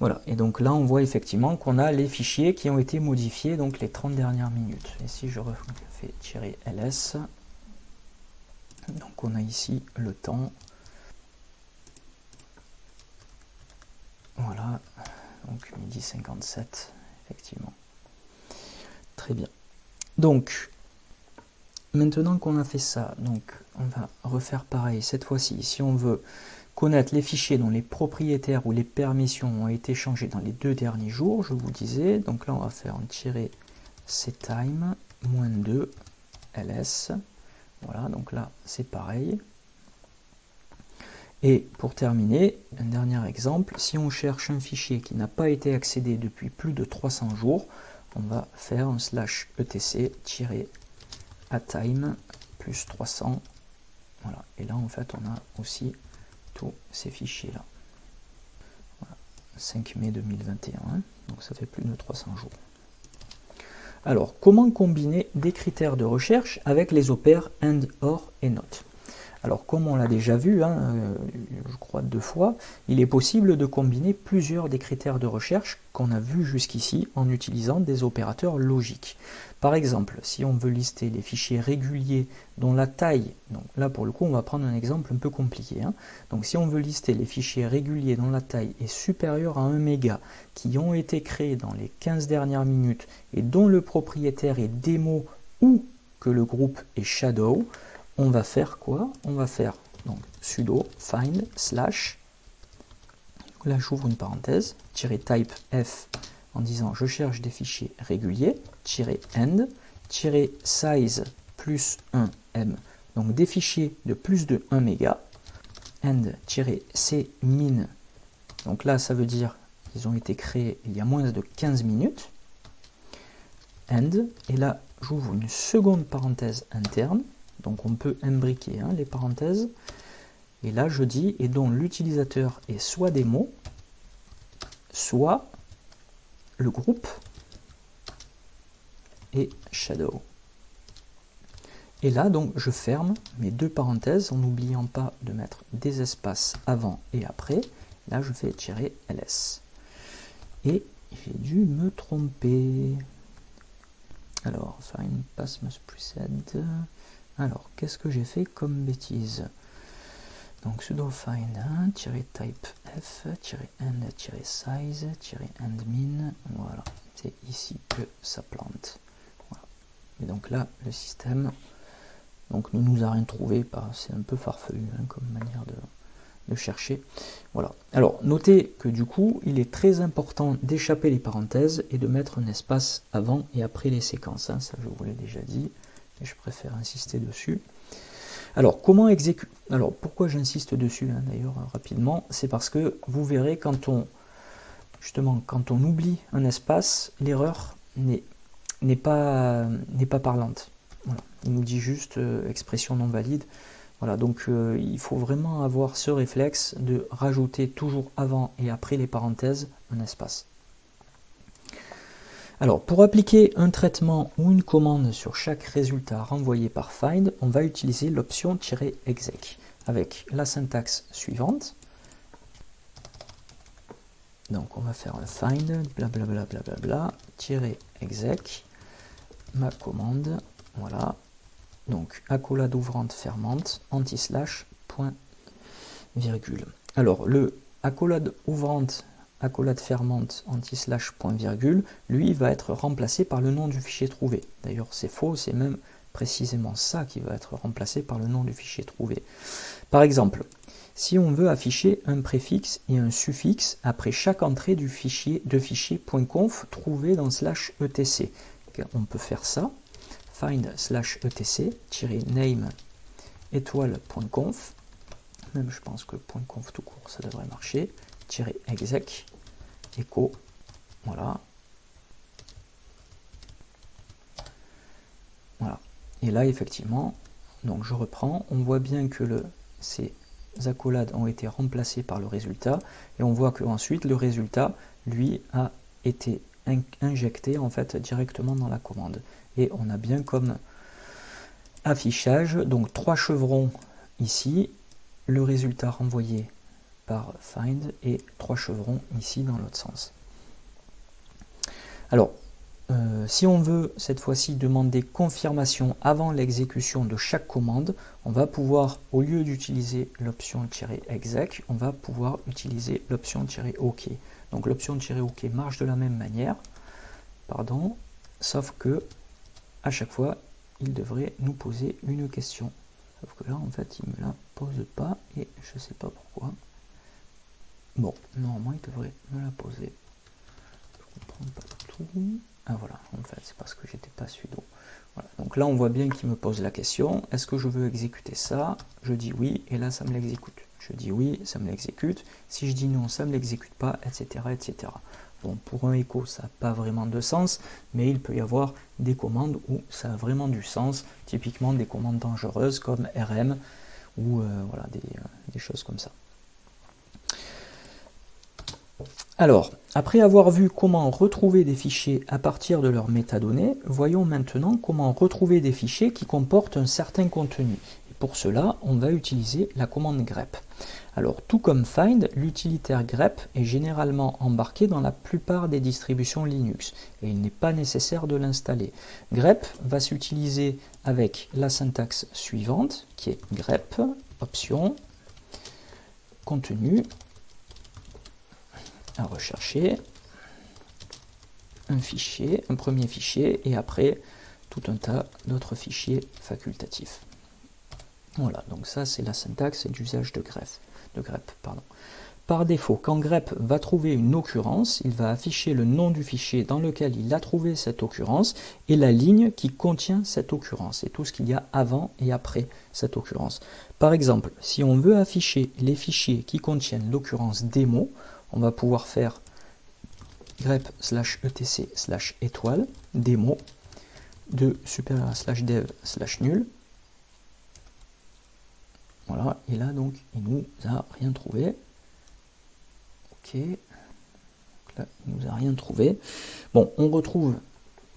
Voilà, et donc là on voit effectivement qu'on a les fichiers qui ont été modifiés donc les 30 dernières minutes. Et si je refais tirer ls, donc on a ici le temps Voilà, donc midi 57, effectivement. Très bien. Donc, maintenant qu'on a fait ça, donc on va refaire pareil. Cette fois-ci, si on veut connaître les fichiers dont les propriétaires ou les permissions ont été changés dans les deux derniers jours, je vous disais, donc là on va faire un tirer ctime, moins 2, ls. Voilà, donc là c'est pareil. Et pour terminer, un dernier exemple, si on cherche un fichier qui n'a pas été accédé depuis plus de 300 jours, on va faire un slash etc-atime plus 300. Voilà. Et là, en fait, on a aussi tous ces fichiers-là. 5 mai 2021, donc ça fait plus de 300 jours. Alors, comment combiner des critères de recherche avec les opères AND, OR et NOT? Alors comme on l'a déjà vu, hein, euh, je crois deux fois, il est possible de combiner plusieurs des critères de recherche qu'on a vus jusqu'ici en utilisant des opérateurs logiques. Par exemple, si on veut lister les fichiers réguliers dont la taille, donc là pour le coup on va prendre un exemple un peu compliqué, hein. donc si on veut lister les fichiers réguliers dont la taille est supérieure à 1 méga, qui ont été créés dans les 15 dernières minutes et dont le propriétaire est démo ou que le groupe est shadow, on va faire quoi? On va faire donc sudo find slash, là j'ouvre une parenthèse, type f en disant je cherche des fichiers réguliers, end, size plus 1 m, donc des fichiers de plus de 1 méga, end-c min, donc là ça veut dire qu'ils ont été créés il y a moins de 15 minutes, end, et là j'ouvre une seconde parenthèse interne, donc on peut imbriquer hein, les parenthèses. Et là, je dis, et dont l'utilisateur est soit des mots, soit le groupe et shadow. Et là, donc, je ferme mes deux parenthèses en n'oubliant pas de mettre des espaces avant et après. Là, je fais tirer ls. Et j'ai dû me tromper. Alors, find pass must precede. Alors, qu'est-ce que j'ai fait comme bêtise? Donc sudo find type f end size end min. Voilà, c'est ici que ça plante. Et donc là, le système donc ne nous a rien trouvé. C'est un peu farfelu hein, comme manière de, de chercher. Voilà. Alors, notez que du coup, il est très important d'échapper les parenthèses et de mettre un espace avant et après les séquences. Hein. Ça, je vous l'ai déjà dit je préfère insister dessus. Alors, comment exécuter Alors, pourquoi j'insiste dessus, hein, d'ailleurs, rapidement C'est parce que vous verrez, quand on, justement, quand on oublie un espace, l'erreur n'est pas, pas parlante. Il nous dit juste euh, expression non valide. Voilà, donc euh, il faut vraiment avoir ce réflexe de rajouter toujours avant et après les parenthèses un espace. Alors, pour appliquer un traitement ou une commande sur chaque résultat renvoyé par find, on va utiliser l'option "-exec" avec la syntaxe suivante. Donc, on va faire un find, blablabla, bla, "-exec", ma commande, voilà. Donc, accolade ouvrante fermante, anti-slash, point, virgule. Alors, le accolade ouvrante accolade fermante anti-slash point virgule, lui va être remplacé par le nom du fichier trouvé. D'ailleurs c'est faux, c'est même précisément ça qui va être remplacé par le nom du fichier trouvé. Par exemple, si on veut afficher un préfixe et un suffixe après chaque entrée du fichier de fichier .conf trouvé dans slash etc, on peut faire ça, find slash etc, name étoile.conf, même je pense que .conf tout court ça devrait marcher, exec écho, voilà. Voilà. Et là, effectivement, donc je reprends, on voit bien que le, ces accolades ont été remplacées par le résultat, et on voit que ensuite le résultat, lui, a été injecté en fait directement dans la commande. Et on a bien comme affichage, donc trois chevrons ici, le résultat renvoyé par find et trois chevrons ici dans l'autre sens. Alors, euh, si on veut cette fois-ci demander confirmation avant l'exécution de chaque commande, on va pouvoir, au lieu d'utiliser l'option "-exec", on va pouvoir utiliser l'option "-ok". Donc l'option "-ok" marche de la même manière, pardon, sauf que à chaque fois, il devrait nous poser une question. Sauf que là, en fait, il me la pose pas et je sais pas pourquoi. Bon, normalement, il devrait me la poser. Je comprends pas tout. Ah voilà, en fait, c'est parce que j'étais pas sudo. Voilà. Donc là, on voit bien qu'il me pose la question. Est-ce que je veux exécuter ça? Je dis oui, et là, ça me l'exécute. Je dis oui, ça me l'exécute. Si je dis non, ça me l'exécute pas, etc., etc. Bon, pour un écho, ça n'a pas vraiment de sens, mais il peut y avoir des commandes où ça a vraiment du sens, typiquement des commandes dangereuses comme RM ou euh, voilà, euh, des choses comme ça. Alors, après avoir vu comment retrouver des fichiers à partir de leurs métadonnées, voyons maintenant comment retrouver des fichiers qui comportent un certain contenu. Pour cela, on va utiliser la commande grep. Alors, tout comme find, l'utilitaire grep est généralement embarqué dans la plupart des distributions Linux et il n'est pas nécessaire de l'installer. grep va s'utiliser avec la syntaxe suivante qui est grep, option, contenu, à rechercher un fichier, un premier fichier, et après tout un tas d'autres fichiers facultatifs. Voilà, donc ça c'est la syntaxe d'usage de. De grep. Par défaut, quand grep va trouver une occurrence, il va afficher le nom du fichier dans lequel il a trouvé cette occurrence et la ligne qui contient cette occurrence et tout ce qu'il y a avant et après cette occurrence. Par exemple, si on veut afficher les fichiers qui contiennent l'occurrence démo, on va pouvoir faire grep slash etc slash étoile démo de supérieur slash dev slash nul. Voilà, et là donc il nous a rien trouvé. Ok, là il nous a rien trouvé. Bon, on retrouve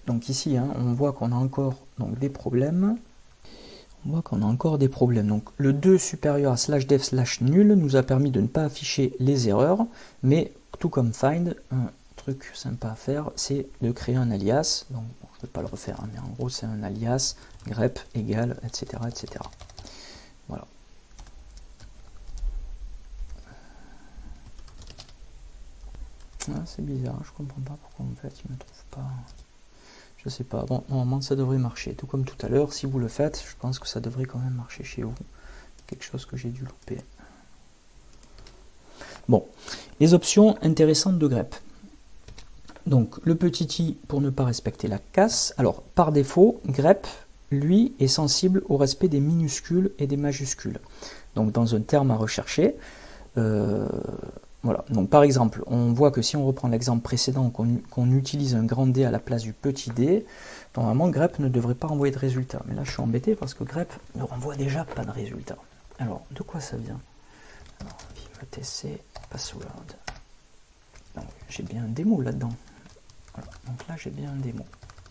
donc ici, hein, on voit qu'on a encore donc, des problèmes. On voit qu'on a encore des problèmes. Donc le 2 supérieur à slash dev slash nul nous a permis de ne pas afficher les erreurs, mais tout comme find, un truc sympa à faire, c'est de créer un alias. Donc je ne vais pas le refaire, hein, mais en gros c'est un alias grep égale, etc. etc. Voilà. C'est bizarre, je comprends pas pourquoi en fait il me trouve pas. Je sais pas. Bon, normalement, ça devrait marcher. Tout comme tout à l'heure, si vous le faites, je pense que ça devrait quand même marcher chez vous. Quelque chose que j'ai dû louper. Bon, les options intéressantes de grep. Donc, le petit i pour ne pas respecter la casse. Alors, par défaut, grep lui, est sensible au respect des minuscules et des majuscules. Donc dans un terme à rechercher, euh, voilà. Donc par exemple, on voit que si on reprend l'exemple précédent, qu'on utilise un grand D à la place du petit d, normalement grep ne devrait pas renvoyer de résultat. Mais là je suis embêté parce que grep ne renvoie déjà pas de résultat. Alors de quoi ça vient? Alors, tc password. J'ai bien un démo là-dedans. Donc là j'ai bien un démo.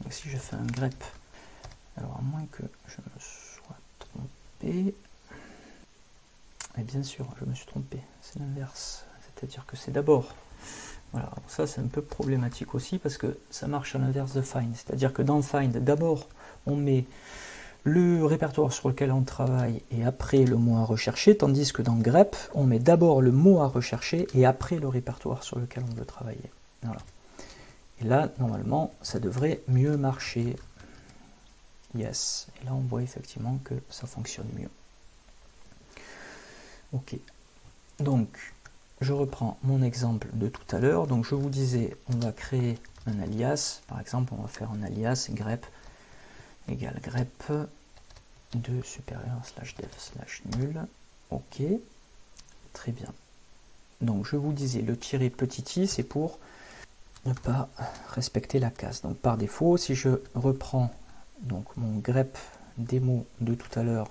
Donc si je fais un grep, alors à moins que je me sois trompé, et bien sûr, je me suis trompé, c'est l'inverse. C'est-à-dire que c'est d'abord. Voilà, ça c'est un peu problématique aussi parce que ça marche à l'inverse de find. C'est-à-dire que dans find, d'abord on met le répertoire sur lequel on travaille et après le mot à rechercher, tandis que dans grep, on met d'abord le mot à rechercher et après le répertoire sur lequel on veut travailler. Voilà. Et là, normalement, ça devrait mieux marcher. Yes. Et là, on voit effectivement que ça fonctionne mieux. Ok. Donc, je reprends mon exemple de tout à l'heure. Donc, je vous disais, on va créer un alias. Par exemple, on va faire un alias grep égale grep de supérieur slash dev slash nul. Ok. Très bien. Donc, je vous disais, le tirer petit i, c'est pour ne pas respecter la case. Donc, par défaut, si je reprends donc mon grep démo de tout à l'heure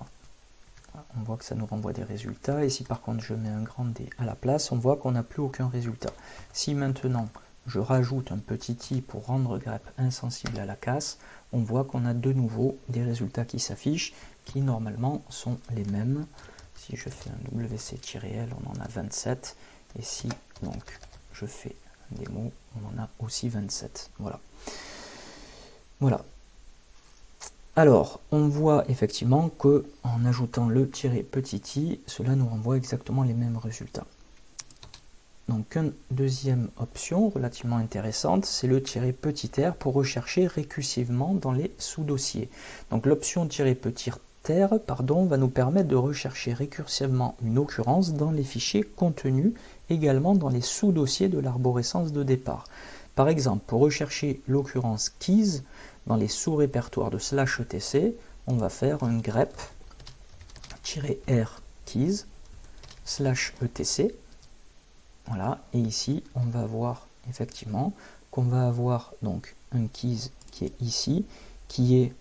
on voit que ça nous renvoie des résultats. Et si par contre je mets un grand D à la place, on voit qu'on n'a plus aucun résultat. Si maintenant je rajoute un petit i pour rendre grep insensible à la casse, on voit qu'on a de nouveau des résultats qui s'affichent, qui normalement sont les mêmes. Si je fais un wc-l, on en a 27. Et si donc je fais un démo, on en a aussi 27. Voilà. Voilà, alors, on voit effectivement que en ajoutant le tiré petit i, cela nous renvoie exactement les mêmes résultats. Donc, une deuxième option relativement intéressante, c'est le tirer petit r pour rechercher récursivement dans les sous-dossiers. Donc, l'option tirer petit r pardon, va nous permettre de rechercher récursivement une occurrence dans les fichiers contenus également dans les sous-dossiers de l'arborescence de départ. Par exemple, pour rechercher l'occurrence keys, dans les sous-répertoires de slash etc, on va faire un grep-r keys slash etc. Voilà, et ici, on va voir effectivement qu'on va avoir donc un keys qui est ici, qui est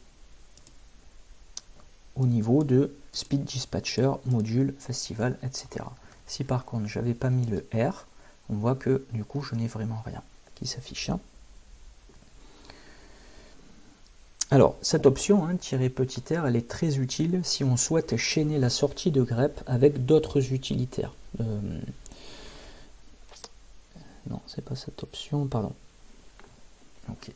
au niveau de speed dispatcher, module, festival, etc. Si par contre j'avais pas mis le R, on voit que du coup je n'ai vraiment rien qui s'affiche. Hein. Alors, cette option, hein, tirer petit r, elle est très utile si on souhaite chaîner la sortie de grep avec d'autres utilitaires. Euh, non, c'est pas cette option, pardon. Ok.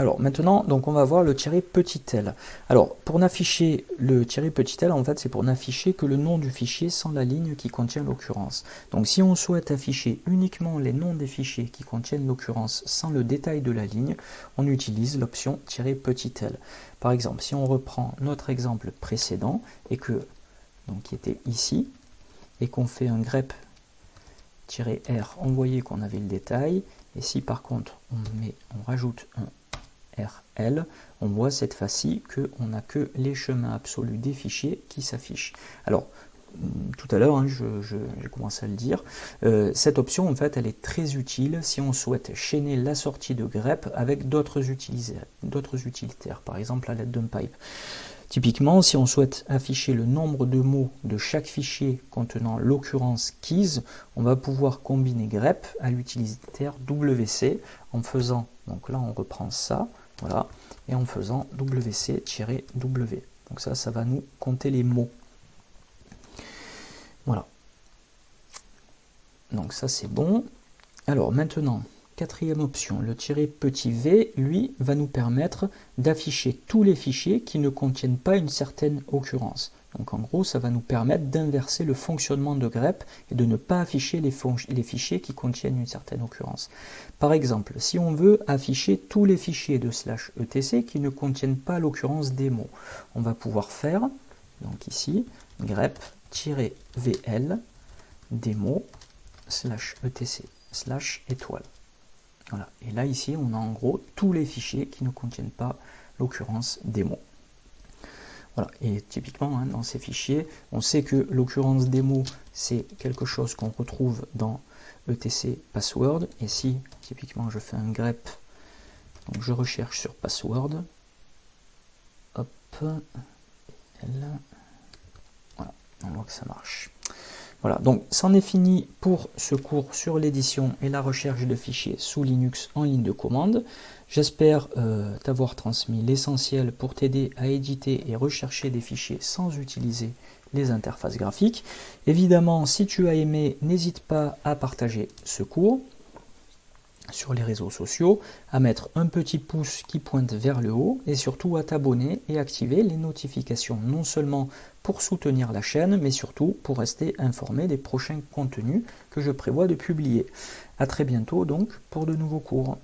Alors maintenant, donc on va voir le tirer petit l. Alors pour n'afficher le tirer petit l, en fait c'est pour n'afficher que le nom du fichier sans la ligne qui contient l'occurrence. Donc si on souhaite afficher uniquement les noms des fichiers qui contiennent l'occurrence sans le détail de la ligne, on utilise l'option tirer petit l. Par exemple, si on reprend notre exemple précédent et que donc qui était ici et qu'on fait un grep R, on voyait qu'on avait le détail. Et si par contre on, met, on rajoute un On voit cette fois-ci qu'on n'a que les chemins absolus des fichiers qui s'affichent. Alors, tout à l'heure, hein, j'ai commencé à le dire, euh, cette option, en fait, elle est très utile si on souhaite chaîner la sortie de grep avec d'autres utilitaires, par exemple à l'aide d'un pipe. Typiquement, si on souhaite afficher le nombre de mots de chaque fichier contenant l'occurrence keys, on va pouvoir combiner grep à l'utilitaire wc en faisant, donc là on reprend ça, voilà, et en faisant wc-w. Donc ça, ça va nous compter les mots. Voilà. Donc ça c'est bon. Alors maintenant, quatrième option, le tirer petit v, lui, va nous permettre d'afficher tous les fichiers qui ne contiennent pas une certaine occurrence. Donc en gros, ça va nous permettre d'inverser le fonctionnement de grep et de ne pas afficher les, fichiers qui contiennent une certaine occurrence. Par exemple, si on veut afficher tous les fichiers de slash etc qui ne contiennent pas l'occurrence des mots, on va pouvoir faire, donc ici, grep-vl démo slash etc slash étoile. Voilà. Et là, ici, on a en gros tous les fichiers qui ne contiennent pas l'occurrence des mots. Voilà, et typiquement hein, dans ces fichiers, on sait que l'occurrence démo, c'est quelque chose qu'on retrouve dans etc password, et si typiquement je fais un grep, donc je recherche sur password, hop, voilà, on voit que ça marche. Voilà, donc c'en est fini pour ce cours sur l'édition et la recherche de fichiers sous Linux en ligne de commande. J'espère euh, t'avoir transmis l'essentiel pour t'aider à éditer et rechercher des fichiers sans utiliser les interfaces graphiques. Évidemment, si tu as aimé, n'hésite pas à partager ce cours sur les réseaux sociaux, à mettre un petit pouce qui pointe vers le haut et surtout à t'abonner et activer les notifications non seulement pour soutenir la chaîne mais surtout pour rester informé des prochains contenus que je prévois de publier. A très bientôt donc pour de nouveaux cours.